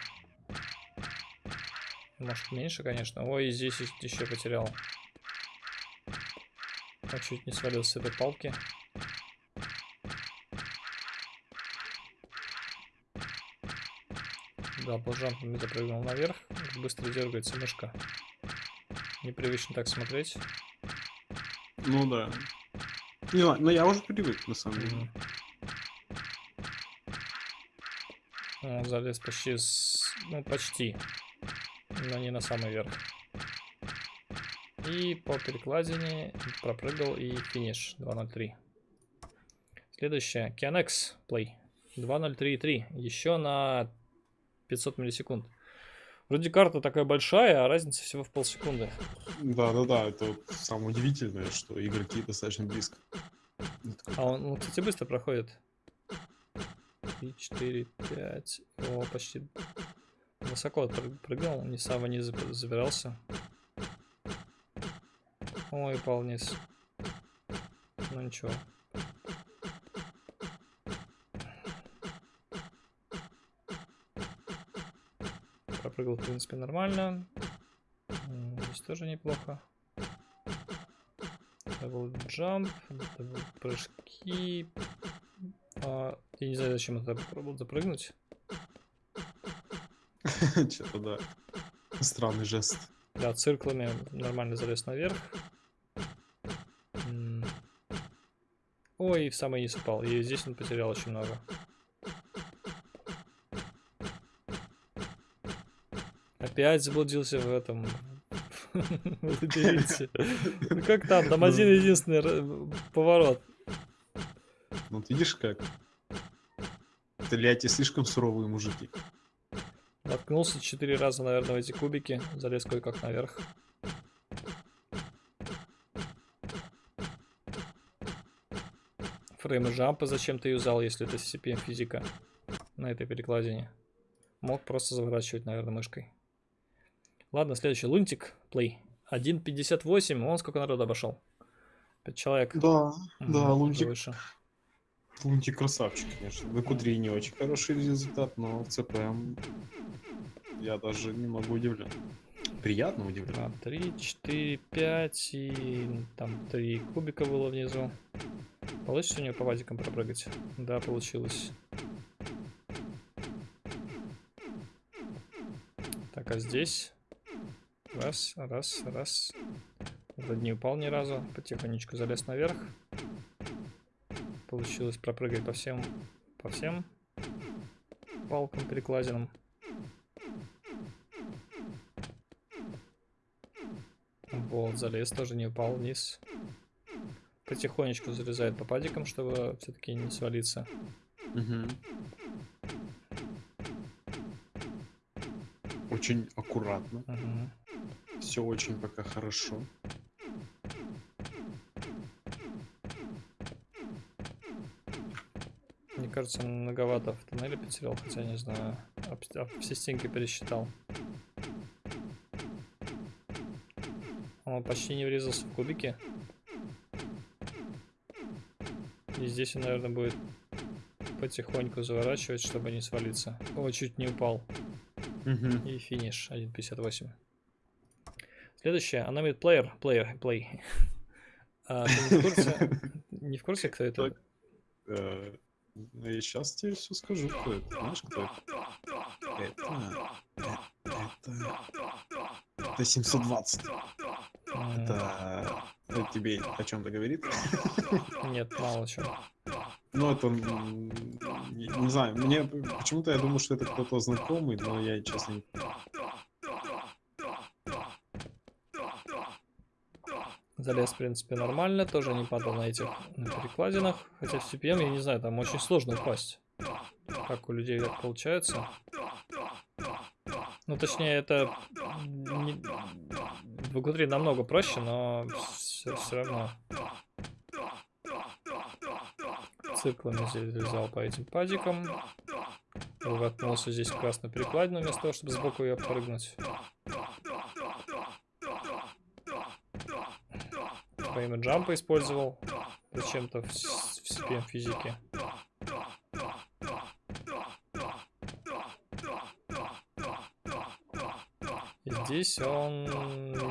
Может меньше, конечно. Ой, и здесь еще потерял. А чуть не свалился с этой палки. Да, полжампами запрыгнул наверх. Быстро дергается мышка. Непривычно так смотреть.
Ну да. Не, но я уже привык, на самом деле.
Он залез почти с... Ну, почти. Но не на самый верх. И по перекладине пропрыгал и финиш 2.03. Следующее. Kianex Play. 2.03.3. Еще на 500 миллисекунд. Вроде карта такая большая, а разница всего в полсекунды.
Да, да, да. Это самое удивительное, что игроки достаточно близко.
А он, он, кстати, быстро проходит. 3, 4, 5. О, почти высоко пры- прыгал, не сам вниз заб- забирался. Ой, упал вниз. Ну ничего. Пропрыгал, в принципе, нормально. Здесь тоже неплохо. Double jump, double прыжки. А, я не знаю, зачем это попробовал запрыгнуть.
Что-то да. Странный жест.
Да, циклами нормально залез наверх. Ой, и в самый низ упал. И здесь он потерял очень много. Опять заблудился в этом в лабиринте. Ну как там? Там один единственный поворот.
Ну, видишь как? Тольятти слишком суровые мужики.
Наткнулся четыре раза, наверное, в эти кубики. Залез кое-как наверх. Фреймы жампа зачем ты юзал, если это CPM физика на этой перекладине? Мог просто заворачивать, наверное, мышкой. Ладно, следующий. Лунтик, плей. 1.58, он сколько народу обошел? 5 человек.
Да,
Мгм,
да, Лунтик,
выше.
Лунтик красавчик, конечно. На Кудри не очень хороший результат, но в ЦПМ я даже немного удивлен. Приятно удивлен.
2, 3, 4, 5 и там 3 кубика было внизу. Получится у по вазикам пропрыгать? Да, получилось. Так, а здесь? Раз, раз, раз. Вроде не упал ни разу. Потихонечку залез наверх. Получилось пропрыгать по всем, по всем палкам перекладинам. Вот, залез, тоже не упал вниз. Потихонечку залезает по падикам, чтобы все-таки не свалиться.
Мгм. Очень аккуратно.
Мгм.
Все очень пока хорошо.
Мне кажется, многовато в туннеле потерял, хотя не знаю. Об- об все стенки пересчитал. Он почти не врезался в кубики. И здесь он, наверное, будет потихоньку заворачивать, чтобы не свалиться. О, чуть не упал. И финиш 1.58. Следующее. Аномит плеер. Плеер. Плей. А, ты не в курсе? Не в курсе, кто это?
Э, Я сейчас тебе все скажу, кто это. Знаешь, кто это? Это... Это... Это 720.
М,
Это... Это тебе о чем-то говорит?
Нет, мало чего.
Ну, это... Не, знаю, мне почему-то я думаю, что это кто-то знакомый, но я, честно, не...
Залез, в принципе, нормально. Тоже не падал на этих на перекладинах. Хотя в CPM, я не знаю, там очень сложно упасть. Как у людей так получается. Ну, точнее, это не... в игре намного проще, но все, равно. Циклами здесь залезал по этим падикам. Воткнулся здесь красную перекладину, вместо того, чтобы сбоку ее прыгнуть. Во имя джампа использовал. Зачем-то в, в CPM физике. И здесь он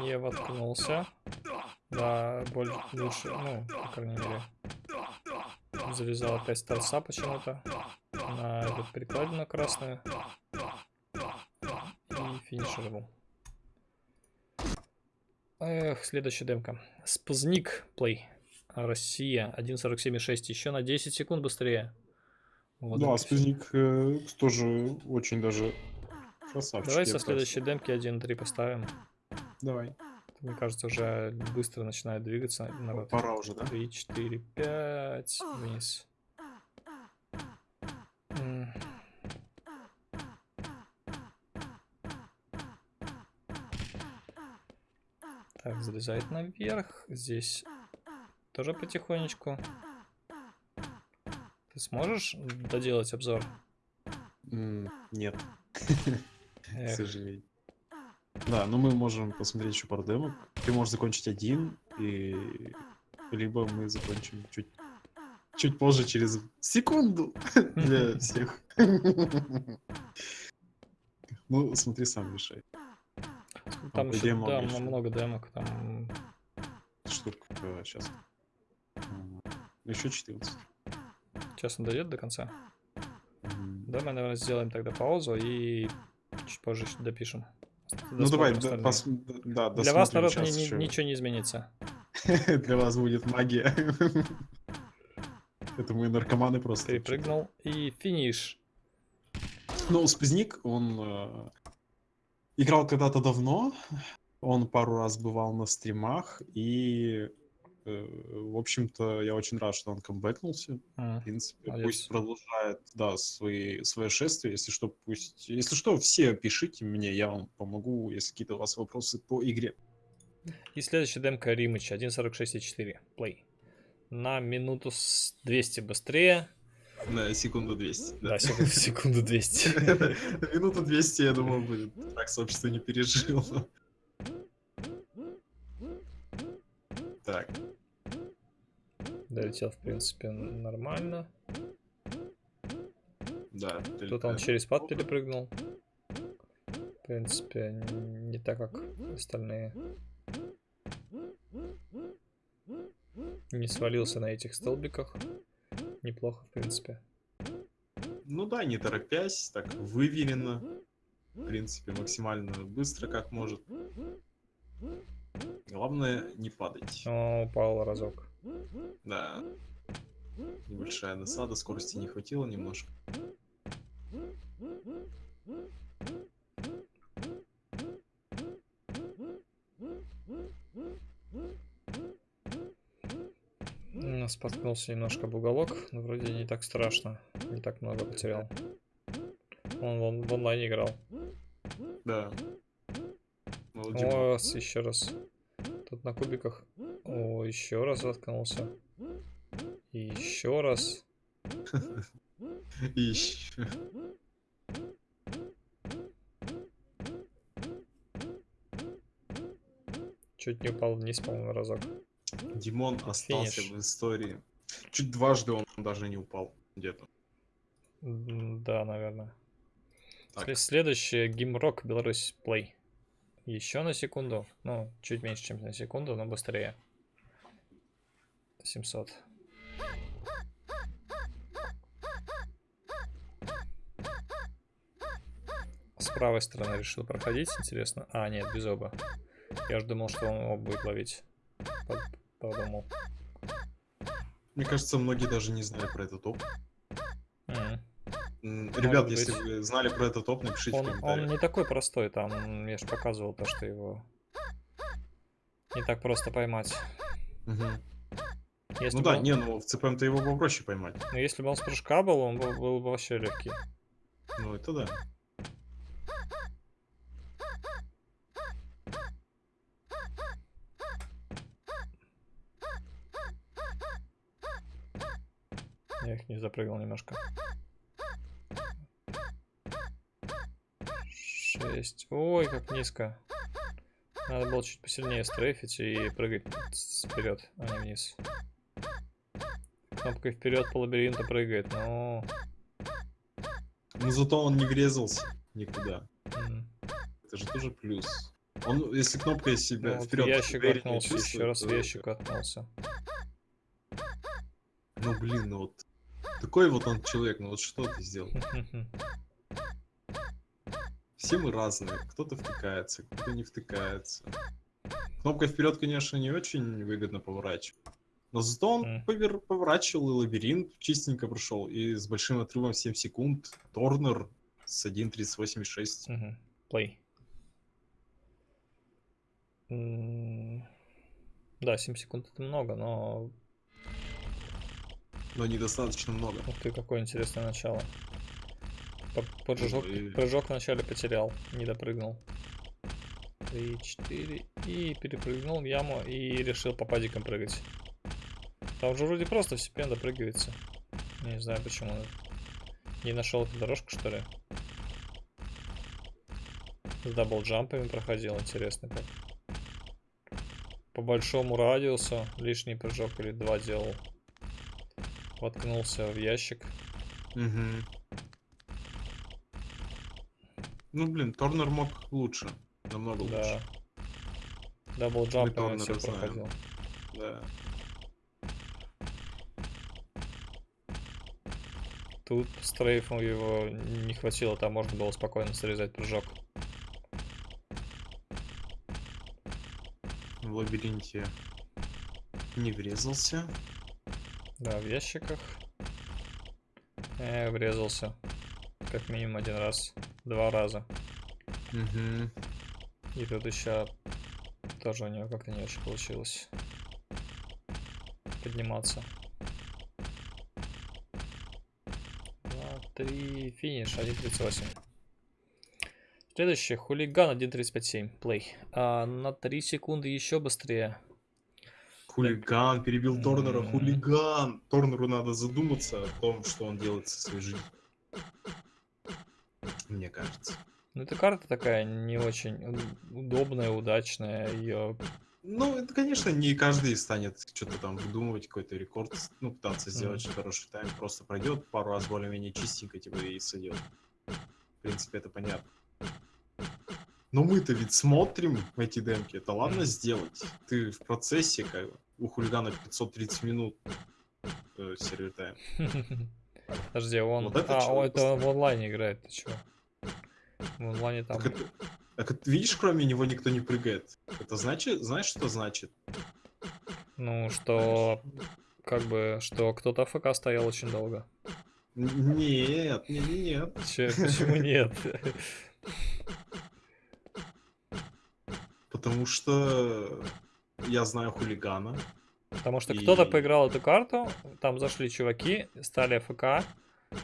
не воткнулся. Да, боль лучше, ну, по крайней мере. Завязал опять с торца почему-то. На эту перекладину красную. И финишировал. Эх, следующая демка. Спазник плей. Россия 1.47.6. Еще на 10 секунд быстрее. Вот
Да. Спизник э, тоже очень даже красавчик.
Давай со следующей демки 1.3 поставим.
Давай.
Мне кажется, уже быстро начинает двигаться. народ.
Пора уже, да?
3, 4, 5. Вниз. Так, залезает наверх. Здесь тоже потихонечку. Ты сможешь доделать обзор?
Нет, к сожалению. Да, но мы можем посмотреть еще пару демок. Ты можешь закончить один, и либо мы закончим чуть, чуть позже, через секунду для всех. Ну, смотри, сам решай.
там
по
еще да,
много
демок. Там
штук сейчас. Еще 14.
Сейчас он дойдет до конца. Да, мы, наверное, сделаем тогда паузу и чуть позже допишем.
Ну давай, да, пос- да,
Для вас, народ, ни-
ещё.
ничего не изменится.
Для вас будет магия. Это мы наркоманы просто.
Перепрыгнул и финиш.
Ну, Спизник, он э, играл когда-то давно. Он пару раз бывал на стримах. И, в общем-то, я очень рад, что он камбэкнулся.
М,
В принципе,
Молодец.
пусть продолжает, да, свои, свое шествие. Если что, пусть... Если что, все пишите мне, я вам помогу, если какие-то у вас вопросы по игре.
И следующая демка Римыч 1.46.4. Плей. На минуту с 200 быстрее.
На секунду 200.
Да, секунду, секунду 200.
Минуту 200, я думаю, будет. Так сообщество не пережил. Так,
Долетел, в принципе, нормально.
да.
Тут он через пад перепрыгнул. В принципе, не так, как остальные. Не свалился на этих столбиках. Неплохо, в принципе.
Ну да, не торопясь, так выверенно. В принципе, максимально быстро, как может. Главное, не падать.
О, упал разок.
Да. Небольшая досада, скорости не хватило немножко.
Споткнулся немножко об уголок, но вроде не так страшно. Не так много потерял. Он вон в онлайне играл.
Да. Дима,
О, раз, еще раз. Тут на кубиках. О, еще раз воткнулся. Еще раз.
ищ.
Чуть не упал вниз, по-моему, разок.
Димон остался
Финиш.
в истории. Чуть дважды он даже не упал где-то.
Да, наверное.
Так.
Сле- Следующее Гимрок Беларусь Плей. Еще на секунду. Ну, чуть меньше, чем на секунду, но быстрее. 700. Правой стороны решил проходить, интересно. А, нет, без оба. Я же думал, что он оба будет ловить. Под- Подумал.
Мне кажется, многие даже не знали про этот топ.
М,
Ребят,
быть.
если вы знали про этот топ, напишите в
Он, он
комментариях.
не такой простой, там я же показывал то, что его не так просто поймать.
Мгм.
Если
Ну да,
он-
не, ну в ЦПМ-то его попроще поймать.
ну, если бы он с прыжка был, он был, был бы вообще легкий.
Ну это да.
Я их не запрыгал немножко. Шесть. Ой, как низко. Надо было чуть посильнее стрейфить и прыгать вперед, а не вниз. Кнопкой вперед по лабиринту прыгает, но...
Но зато он не врезался никуда.
м,
Это же тоже плюс. Он, если кнопкой
ну
себя
вот в
вперед
ящик воткнулся, еще раз ящик воткнулся.
Ну блин, ну вот такой вот он человек, ну вот что ты сделал? Все мы разные, кто-то втыкается, кто-то не втыкается. Кнопкой вперед, конечно, не очень выгодно поворачивать. Но зато он повер- поворачивал и лабиринт чистенько прошел. И с большим отрывом в 7 секунд. Торнер с 1.38.6.
Мгм. Play. М, Да, 7 секунд это много, но
Но недостаточно много.
ух ты, какое интересное начало. Прыжок,
и-
прыжок вначале потерял, не допрыгнул. 3, 4 и перепрыгнул в яму и решил по падикам прыгать. Там же вроде просто прям допрыгивается. Не знаю почему. Не нашел эту дорожку, что ли? С double jump ами проходил, интересно как. По большому радиусу лишний прыжок или два делал. Воткнулся в ящик.
Мгм. Ну блин, Торнер мог лучше. Намного
Да.
лучше.
Дабл
Торнера
все
знаем.
проходил.
Да.
Тут стрейфом его не хватило, там можно было спокойно срезать прыжок.
В лабиринте не врезался.
Да, в ящиках. Э, врезался. Как минимум один раз. Два раза.
Угу.
И тут еще тоже у него как-то не очень получилось подниматься. Два, три, финиш, 1.38. Следующий, хулиган 1.35.7, плей. А, на 3 секунды еще быстрее.
Хулиган перебил Торнера. Хулиган. Торнеру надо задуматься о том, что он делает со своей жизнью. Мне кажется.
Ну, эта карта такая не очень удобная, удачная. Ее
Ну, это, конечно, не каждый станет что-то там выдумывать, какой-то рекорд, ну, пытаться сделать
Мгм.
хороший тайм. Просто пройдет пару раз более-менее чистенько, типа, и сойдет. В принципе, это понятно. Но мы-то ведь смотрим эти демки. Это ладно сделать. Ты в процессе, как у хулигана 530 минут э, сервер тайм.
Подожди, он...
Вот это
а, о, это он в онлайне играет, ты чего? В онлайне там...
Так, это- так видишь, кроме него никто не прыгает. Это значит, знаешь, что значит?
Ну, что... Как бы, что кто-то АФК стоял очень долго.
Нет, не, не, нет.
Че, почему нет?
Потому что я знаю хулигана.
Потому что кто-то
И-
поиграл эту карту, там зашли чуваки, стали АФК,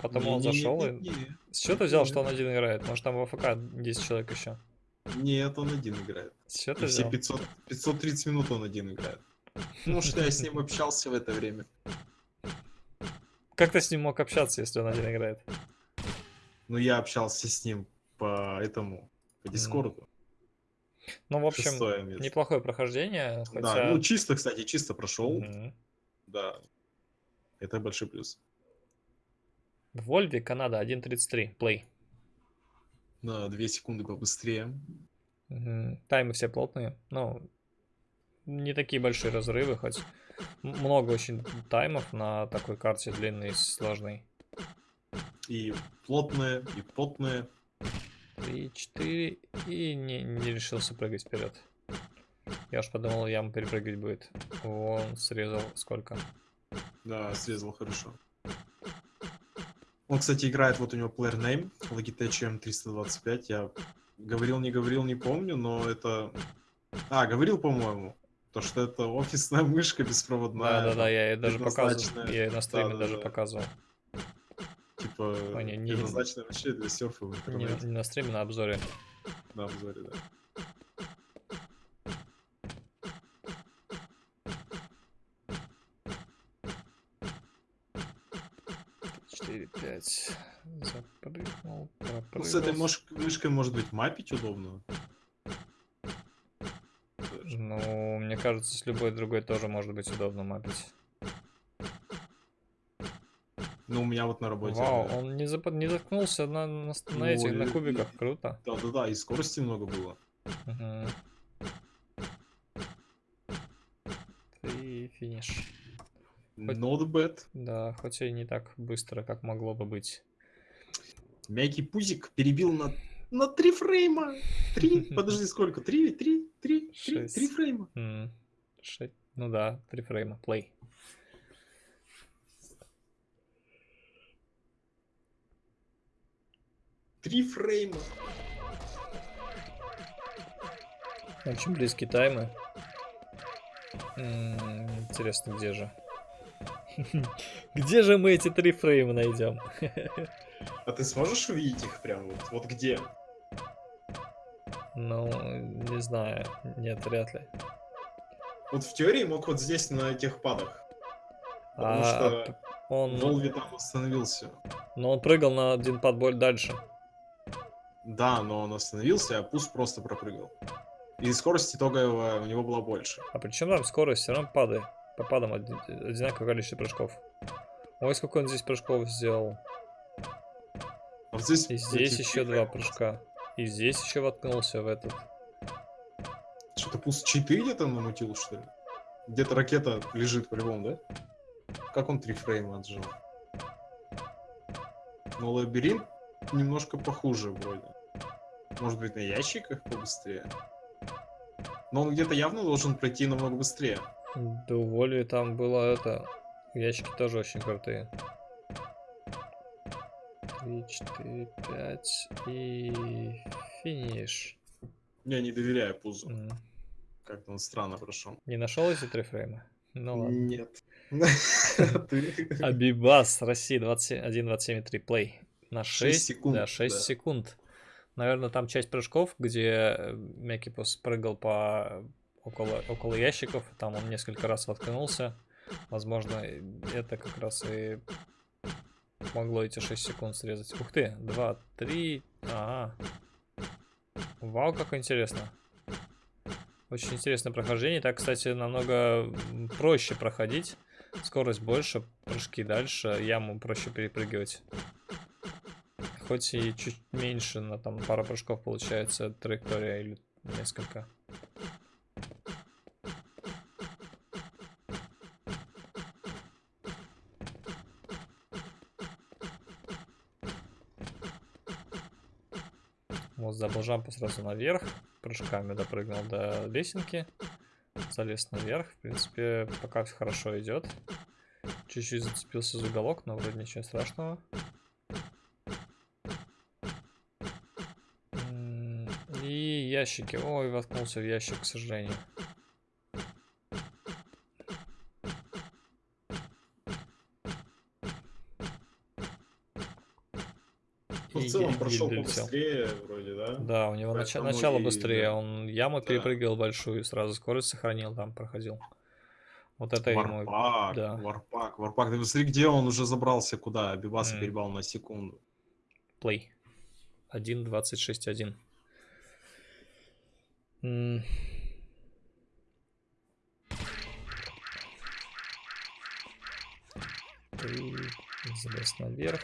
потом он зашел и...
Не-не-не-не.
С чего ты взял, что он один играет? Может там в АФК 10 человек еще?
Нет, он один играет.
С чего
И
ты
все
взял?
500, 530 минут он один играет. Потому что я с ним общался в это время.
Как ты с ним мог общаться, если он один играет?
Но я общался с ним по этому, по Дискорду.
Ну, в общем, неплохое прохождение,
Да,
хотя...
ну чисто, кстати, чисто прошел.
Мгм.
Да. Это большой плюс.
В Вольве, Канада, 1.33, плей.
На 2 секунды побыстрее.
Мгм. Таймы все плотные, ну, не такие большие разрывы, хоть много очень таймов на такой карте длинной и сложной.
И плотное, и потное.
3, 4, и не, не решился прыгать вперед. Я уж подумал, яму перепрыгивать будет. Он срезал сколько?
Да, срезал хорошо. Он, кстати, играет, вот у него player name, Logitech M325. Я говорил, не говорил, не помню, но это... А, говорил, по-моему, то, что это офисная мышка беспроводная.
Да-да-да, я ее даже показывал. Я её на стриме даже
Да-да-да.
показывал.
Типа,
А, не, не-
предназначенная вообще для серфа в
Не,
интернете.
не на стриме, на обзоре.
На обзоре, да.
4, 5. Запрыгнул.
Ну, с этой мышкой, может быть, мапить удобно.
Ну, мне кажется, с любой другой тоже может быть удобно мапить.
Ну, у меня вот на работе...
Вау,
да.
он не, зап... не заткнулся на, на, на
Ну,
этих, на
и-
кубиках,
и-
круто.
Да-да-да, и скорости много было.
Мгм. И финиш. Хоть-
Not bad.
Да, хоть и не так быстро, как могло бы быть.
Мягкий пузик перебил на, на три фрейма. Три, подожди, сколько? Три, три, три, три,
Шесть.
три фрейма.
М, ше- Ну да, три фрейма, плей.
Три фрейма.
Очень близкие таймы. М, Интересно, где же? Где же мы эти три фрейма найдем?
А ты сможешь увидеть их прям вот, вот где?
Ну, не знаю. Нет, вряд ли.
Вот в теории мог вот здесь на этих падах. Потому
А,
что
он,
Волви там остановился.
но он прыгал на один подболь дальше.
Да, но он остановился, а Пус просто пропрыгал. И скорость итоговая у него была больше.
А причем там скорость все равно падает. По падам оди- одинаковое количество прыжков. Ой, сколько он здесь прыжков сделал.
А вот здесь...
И здесь еще два прыжка. И здесь еще воткнулся в этот.
Что-то Пус читы где-то намутил, что ли? Где-то ракета лежит по-любому, да? Как он три фрейма отжил? Но лабиринт немножко похуже вроде. Может быть на ящиках побыстрее? Но он где-то явно должен пройти намного быстрее.
Да у Воли там было это... Ящики тоже очень крутые. 3, 4, 5 и финиш.
Я не доверяю Пузу.
М.
Как-то он странно прошел.
Не нашел эти три фрейма? Ну ладно.
Нет.
Абибас, Россия 1.27.3 плей. На 6,
Шесть секунд,
Да, 6
да.
секунд. Наверное, там часть прыжков, где э, Мекипус прыгал по около, около ящиков, там он несколько раз воткнулся. Возможно, это как раз и могло эти 6 секунд срезать. Ух ты, 2, 3, ага. Вау, как интересно. Очень интересное прохождение. Так, кстати, намного проще проходить. Скорость больше, прыжки дальше, яму проще перепрыгивать. Хоть и чуть меньше, на там пару прыжков получается траектория или несколько. Вот забыл жампу сразу наверх, прыжками допрыгнул до лесенки, залез наверх. В принципе, пока все хорошо идет. Чуть-чуть зацепился за уголок, но вроде ничего страшного. М, И ящики. Ой, воткнулся в ящик, к сожалению.
Ну,
И
в целом прошел побыстрее вроде, да?
Да, у него
Поэтому
начало
и,
быстрее. Он яму
Да.
перепрыгивал большую, сразу скорость сохранил, там проходил. Вот это ему...
Варпак,
да.
Варпак, Варпак. Ты посмотри, где он уже забрался, куда? Бибаса
М.
перебал на секунду.
Play. 1.26.1. И залез наверх.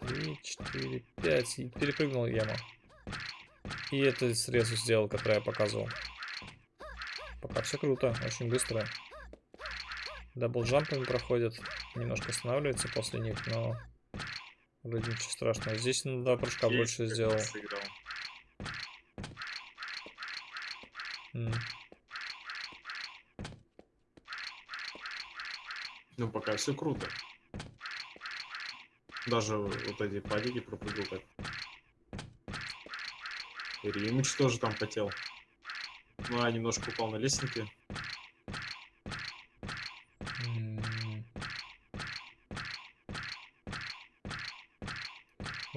Три, четыре, пять. И перепрыгнул яму. И это срезу сделал, который я показывал. Пока все круто, очень быстро. Даблджампами проходят. Немножко останавливается после них, но вроде ничего страшного. Здесь на два прыжка
Окей,
больше сделал.
Ну, пока все круто. Даже вот эти падики пропрыгал так. Римыч тоже там потел. Ну, а немножко упал на лестнике.
М.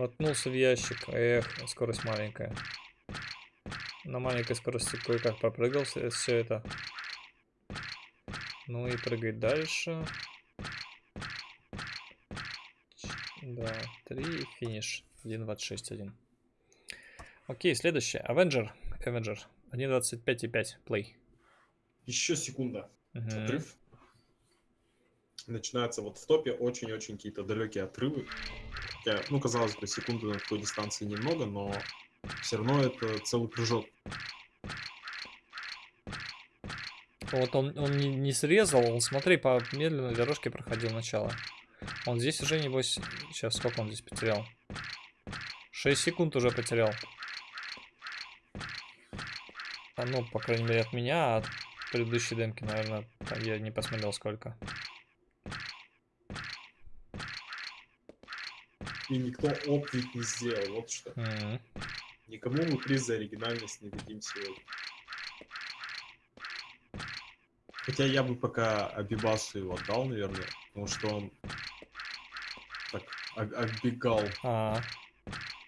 Воткнулся в ящик. Эх, скорость маленькая. На маленькой скорости кое-как пропрыгал все это. Ну и прыгать дальше. Да, 3 финиш. 1.26.1. Окей, следующее. Avenger. Avenger. 1.25.5. Play.
Еще секунда.
Мгм.
Отрыв. Начинаются вот в топе очень-очень какие-то далекие отрывы. Хотя, ну, казалось бы, секунды на такой дистанции немного, но все равно это целый прыжок.
Вот он, он не, не срезал, он, смотри, по медленной дорожке проходил начало. Он здесь уже, небось, сейчас сколько он здесь потерял? 6 секунд уже потерял. А, ну, по крайней мере, от меня, а от предыдущей демки, наверное, я не посмотрел сколько.
И никто ведь не сделал, вот что.
М,
Никому мы приз за оригинальность не дадим сегодня. Хотя я бы пока Абибасу его отдал, наверное, потому что он так об- оббегал.
А,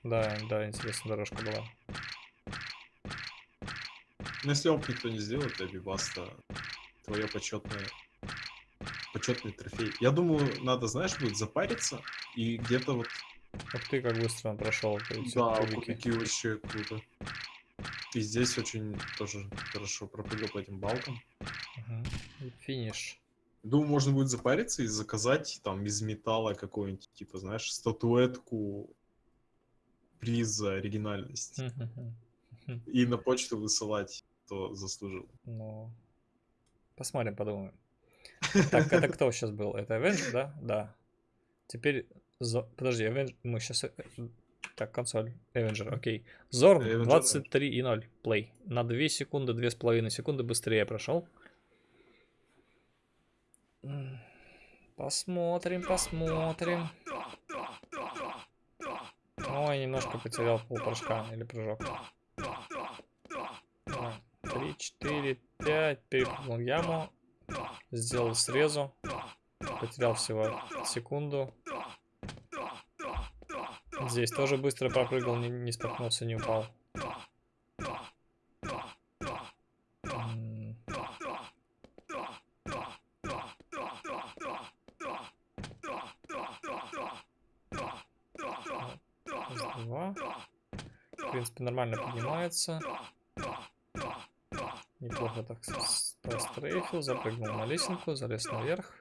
да, да, интересная дорожка была.
Но если оп никто не сделает, то Абибас то твое почетное почетный трофей. Я думаю, надо, знаешь, будет запариться и где-то вот
Ух ты, как быстро он прошел.
Да,
кубики.
вообще круто. И здесь очень тоже хорошо пропрыгал по этим балкам.
Финиш.
Думаю, можно будет запариться и заказать там из металла какую-нибудь, типа, знаешь, статуэтку приз за оригинальность. И на почту высылать. то заслужил.
Ну, посмотрим, подумаем. Так, это кто сейчас был? Это Avenger, да? Да. Теперь... Зо- Подожди, Avenger... мы сейчас... Так, консоль. Avenger, окей. Зорн,
Avenger,
23 и 0. Play. На 2 секунды, 2,5 секунды быстрее прошел. Посмотрим, посмотрим. Ой, немножко потерял полпрыжка или прыжок. Три, четыре, пять. Перепрыгнул яму. Сделал срезу. Потерял всего секунду. Здесь тоже быстро пропрыгал, не, не споткнулся, не упал. Два. В принципе, нормально поднимается. Неплохо так пострейфил, запрыгнул на лесенку, залез наверх.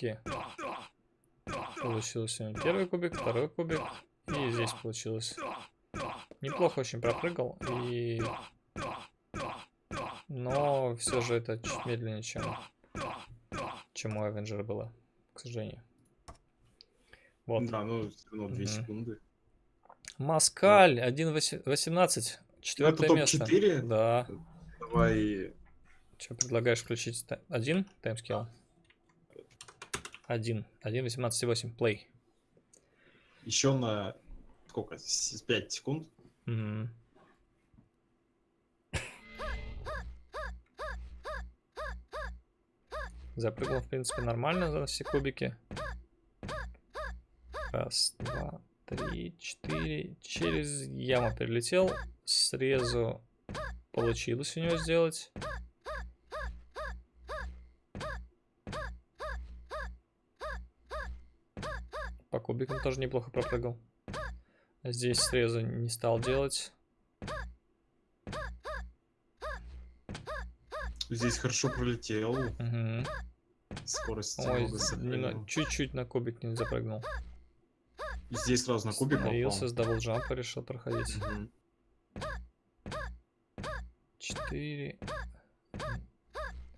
Кубики. Получился первый кубик, второй кубик. И здесь получилось. Неплохо очень пропрыгал. И... Но все же это чуть медленнее, чем, чем у Авенджера было, к сожалению. Вот.
Да, ну, все равно 2
Мгм.
секунды.
Маскаль 1.18. Четвертое
топ
место.
4?
Да.
Давай
Что предлагаешь включить? Один таймскилл? Один. 1.18.8. Play.
еще на сколько? 5 секунд.
Мгм. Запрыгнул, в принципе, нормально за все кубики. Раз, два, три, четыре. Через яму перелетел. Срезу получилось у него сделать. По кубикам тоже неплохо пропрыгал. Здесь срезу не стал делать.
Здесь хорошо пролетел.
Мгм.
Скорость
Ой, на- чуть-чуть на кубик не запрыгнул.
И Здесь сразу на кубик
Остановился, с double jump а решил проходить.
Мгм.
Четыре.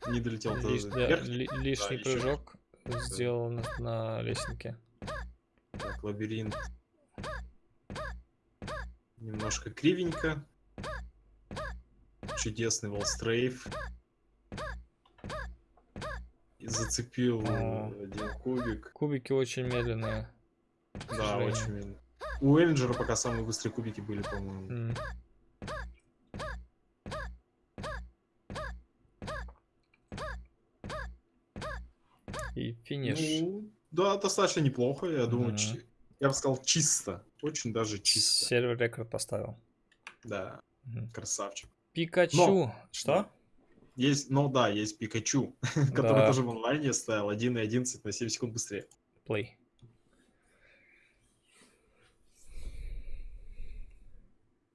Не долетел
Лиш- да, ли- лишний
ещё.
прыжок сделал на, на лестнике.
Так, лабиринт. Немножко кривенько. Чудесный волстрейф. И зацепил
О.
один кубик.
Кубики очень медленные.
Да, очень медленно. У Эллинджера пока самые быстрые кубики были, по-моему.
М. И финиш.
Ну, да, достаточно неплохо, я думаю. Чи- Я бы сказал, чисто. Очень даже чисто.
Сервер рекорд поставил.
Да,
Мгм.
красавчик.
Пикачу. Что?
Есть, ну да, есть Пикачу, который
Да.
тоже в онлайне стоял 1.11 на 7 секунд быстрее.
Play.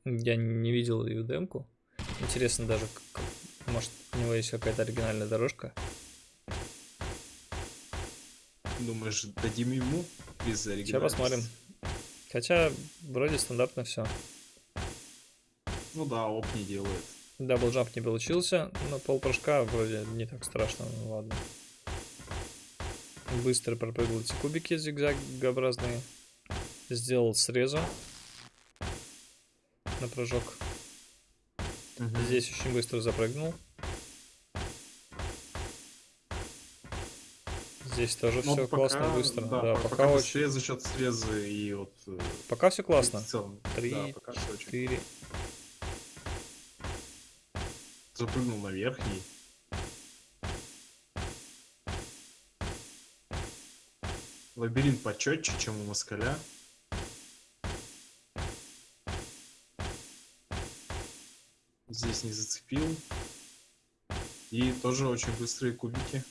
Я не видел ее демку. Интересно даже, как- может, у него есть какая-то оригинальная дорожка.
Думаешь, дадим ему без
Сейчас
оригинальности?
посмотрим. Хотя, вроде стандартно все.
Ну да, оп не делает.
Даблджамп не получился, но полпрыжка вроде не так страшно, ну ладно. Быстро пропрыгал эти кубики зигзагообразные. Сделал срезу на прыжок. Здесь очень быстро запрыгнул. Здесь тоже
Ну,
все
пока-
классно, быстро.
Да,
Да,
по-
пока,
пока
очень.
быстрее за счет среза и вот... э,
Пока все классно.
В целом,
Три,
да, пока
Четыре.
Запрыгнул на верхний. Лабиринт почетче, чем у москаля. Здесь не зацепил. И тоже очень быстрые кубики.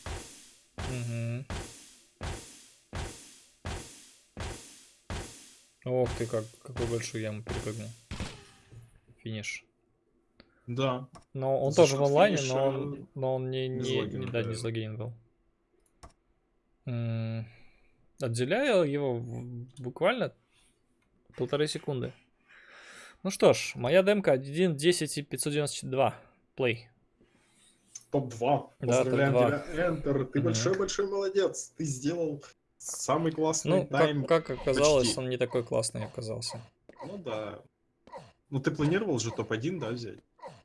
Мгм. Ох ты, как, какую большую яму перепрыгнул. Финиш.
Да.
Но он
За
тоже в онлайне,
финиша
но он, но он не, не, не- да, не залогинен был. М, Отделяю его буквально полторы секунды. Ну что ж, моя демка 1.10 и 592. Play.
Топ-2.
Да,
Поздравляем
топ-два.
тебя, Enter. Ты большой-большой молодец. Ты сделал самый классный
Ну,
time.
как, как оказалось,
почти.
он не такой классный оказался.
Ну да. Ну ты планировал же топ-1, да, взять?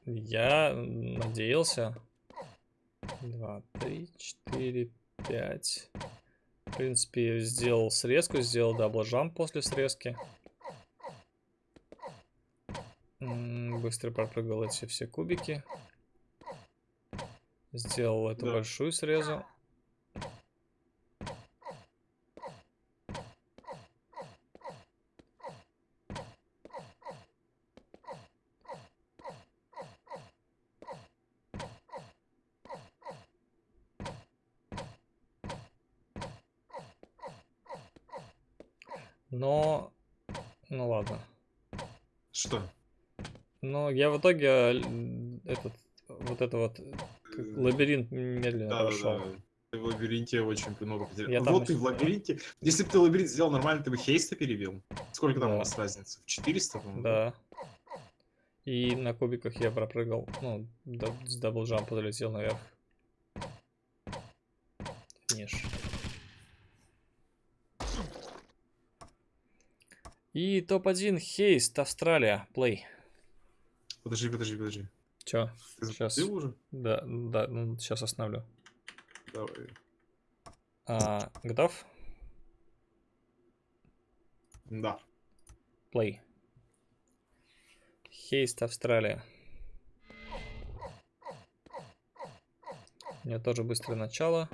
Я надеялся. Два, три, четыре, пять. В принципе, сделал срезку, сделал double jump после срезки. Быстро пропрыгал эти все кубики. Сделал эту
Да.
большую срезу. Но... Ну ладно.
Что?
Но я в итоге э, этот, вот это вот лабиринт медленно
Да, да,
прошел.
да. Ты в лабиринте очень много потерял.
Я
Вот ты в лабиринте. Если бы ты лабиринт сделал нормально, ты бы Хейста перебил. Сколько там
Да.
у вас разница? В 400, по-моему?
Да. И на кубиках я пропрыгал, ну, да- с double jump а залетел наверх. Финиш. И топ-1 Хейст, Австралия, плей.
Подожди, подожди, подожди.
Чё?
Ты
Щас.
запустил уже?
Да, да, ну, сейчас остановлю.
Давай.
А, готов?
Да.
Плей. Хейст, Австралия. У меня тоже быстрое начало.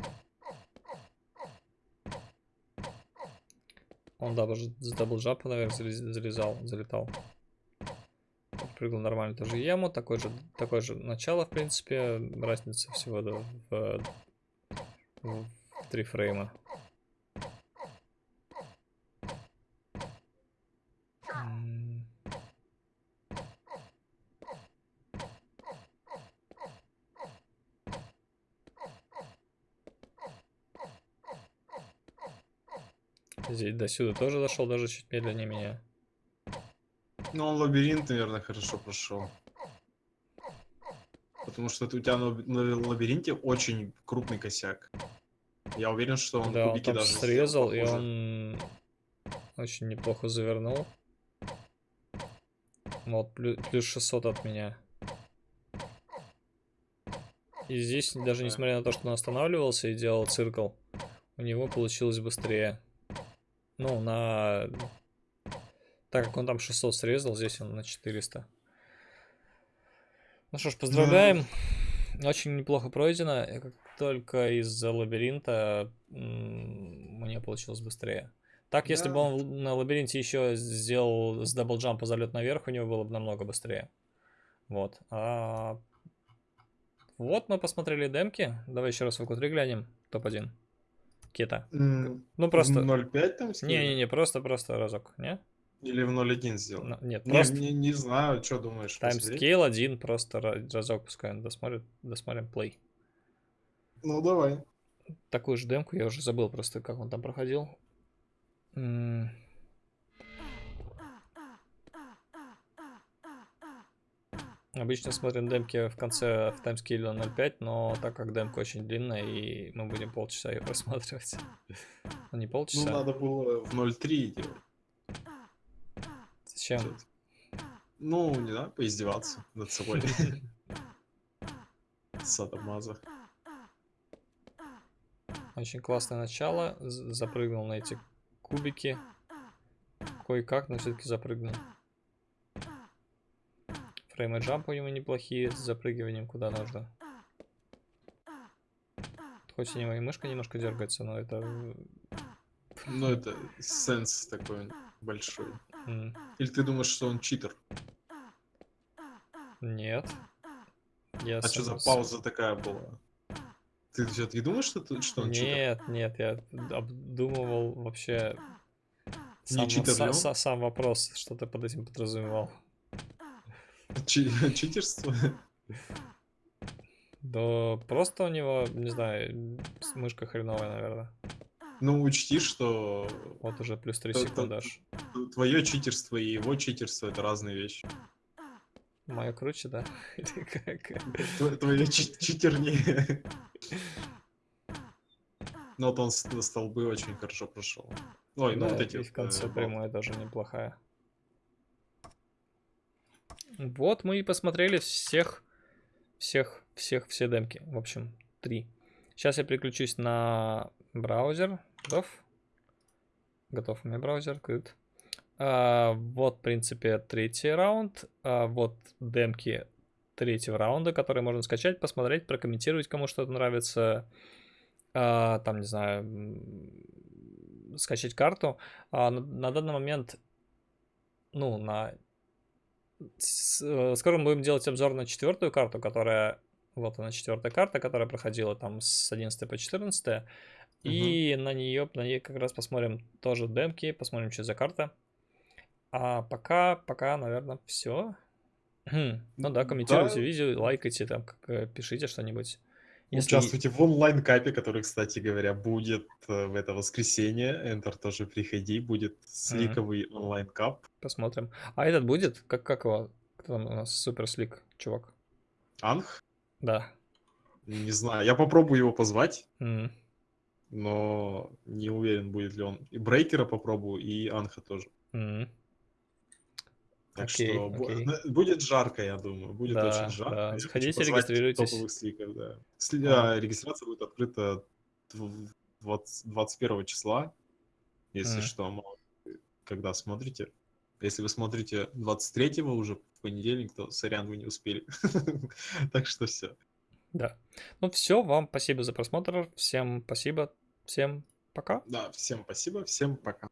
Он double, с double jump а наверх залез- залезал, залетал. Прыгал нормально тоже яму. Такой же, такое же начало, в принципе. Разница всего да, в, в три фрейма. М. Здесь до сюда тоже дошел, даже чуть медленнее меня.
Ну, он лабиринт, наверное, хорошо прошел. Потому что у тебя на, на лабиринте очень крупный косяк. Я уверен, что он
да, он
кубики
там
даже
срезал, и он очень неплохо завернул. Вот, плюс, плюс 600 от меня. И здесь, даже
Да.
несмотря на то, что он останавливался и делал циркл, у него получилось быстрее. Ну, на... Так как он там 600 срезал, здесь он на 400. Ну что ж, поздравляем. Очень неплохо пройдено. И Как только из-за лабиринта мне получилось быстрее. Так, если бы
Да.
он на лабиринте еще сделал с даблджампа залет наверх, у него было бы намного быстрее. Вот. А... Вот мы посмотрели демки. Давай еще раз в q глянем. Топ-1. Кета.
М,
Ну просто...
В 0.5 там?
Не-не-не, просто-просто разок, не?
Или в 0.1 сделал?
На- Нет,
Не,
просто
не, не знаю, что думаешь.
таймскейл один, просто ра- разок пускай он досмотрит, досмотрим плей.
Ну, давай.
Такую же демку я уже забыл просто, как он там проходил. М, Обычно смотрим демки в конце в таймскейле на 0.5, но так как демка очень длинная, и мы будем полчаса ее просматривать. Ну, не
Ну,
полчаса.
надо было в 0.3 делать. Чё-то. Ну, не знаю, поиздеваться над собой. Садомаза.
Очень классное начало. Запрыгнул на эти кубики. Кое-как, но все-таки запрыгнул. Фреймы джамп у него неплохие с запрыгиванием куда нужно. Хоть у него и мышка немножко дергается, но это... э,
Ну, это сенс такой большой. Или ты думаешь, что он читер?
Нет. Я
А что за пауза такая была? Ты все-таки думаешь, что, ты- что он читер?
Нет, нет, я обдумывал вообще сам,
читер
са- сам вопрос, что ты под этим подразумевал.
Чи- читерство?
Да просто у него, не знаю, мышка хреновая, наверное.
Ну, учти, что
Вот уже плюс 3
То- то-
секундаж.
твое читерство и его читерство это разные вещи.
Мое круче, да? Или как?
Тво- Твое чи- читернее. Ну вот он с- столбы очень хорошо прошел. Ой, ну вот эти
в конце
э,
прямая тоже неплохая. Вот мы и посмотрели всех, всех, всех, все демки. В общем, три. Сейчас я переключусь на браузер. Готов? Готов у меня браузер, открыт. А, вот, в принципе, третий раунд. А, вот демки третьего раунда, которые можно скачать, посмотреть, прокомментировать, кому что-то нравится. А, там, не знаю, скачать карту. А, на, на данный момент, ну, на... э, скоро мы будем делать обзор на четвертую карту, которая... Вот она, четвертая карта, которая проходила там с 11 по 14. И на нее, на ней как раз посмотрим тоже демки, посмотрим, что за карта. А пока, пока, наверное, все. ну да, комментируйте
Да.
видео, лайкайте, там, как, э, пишите что-нибудь. Если-
Участвуйте в онлайн-капе, который, кстати говоря, будет э, в это воскресенье. Энтер тоже приходи, будет сликовый онлайн-кап.
Посмотрим. А этот будет? Как, как его? Кто там у нас? Супер слик, чувак.
Анх?
Да.
Не знаю, я попробую его позвать,
М.
но не уверен, будет ли он. И Брейкера попробую, и Анха тоже.
М.
Так
Окей,
что
окей.
ну, будет жарко, я думаю. Будет
Да,
очень жарко.
да.
Позвать
регистрируйтесь.
топовых сликов, да. Сли- а, регистрация будет открыта дв- 20 21 числа. Если
Мгм.
что, когда смотрите. Если вы смотрите 23 уже в понедельник, то сорян, вы не успели. Так что все.
Да. Ну все, вам спасибо за просмотр. Всем спасибо. Всем пока.
Да, всем спасибо, всем пока.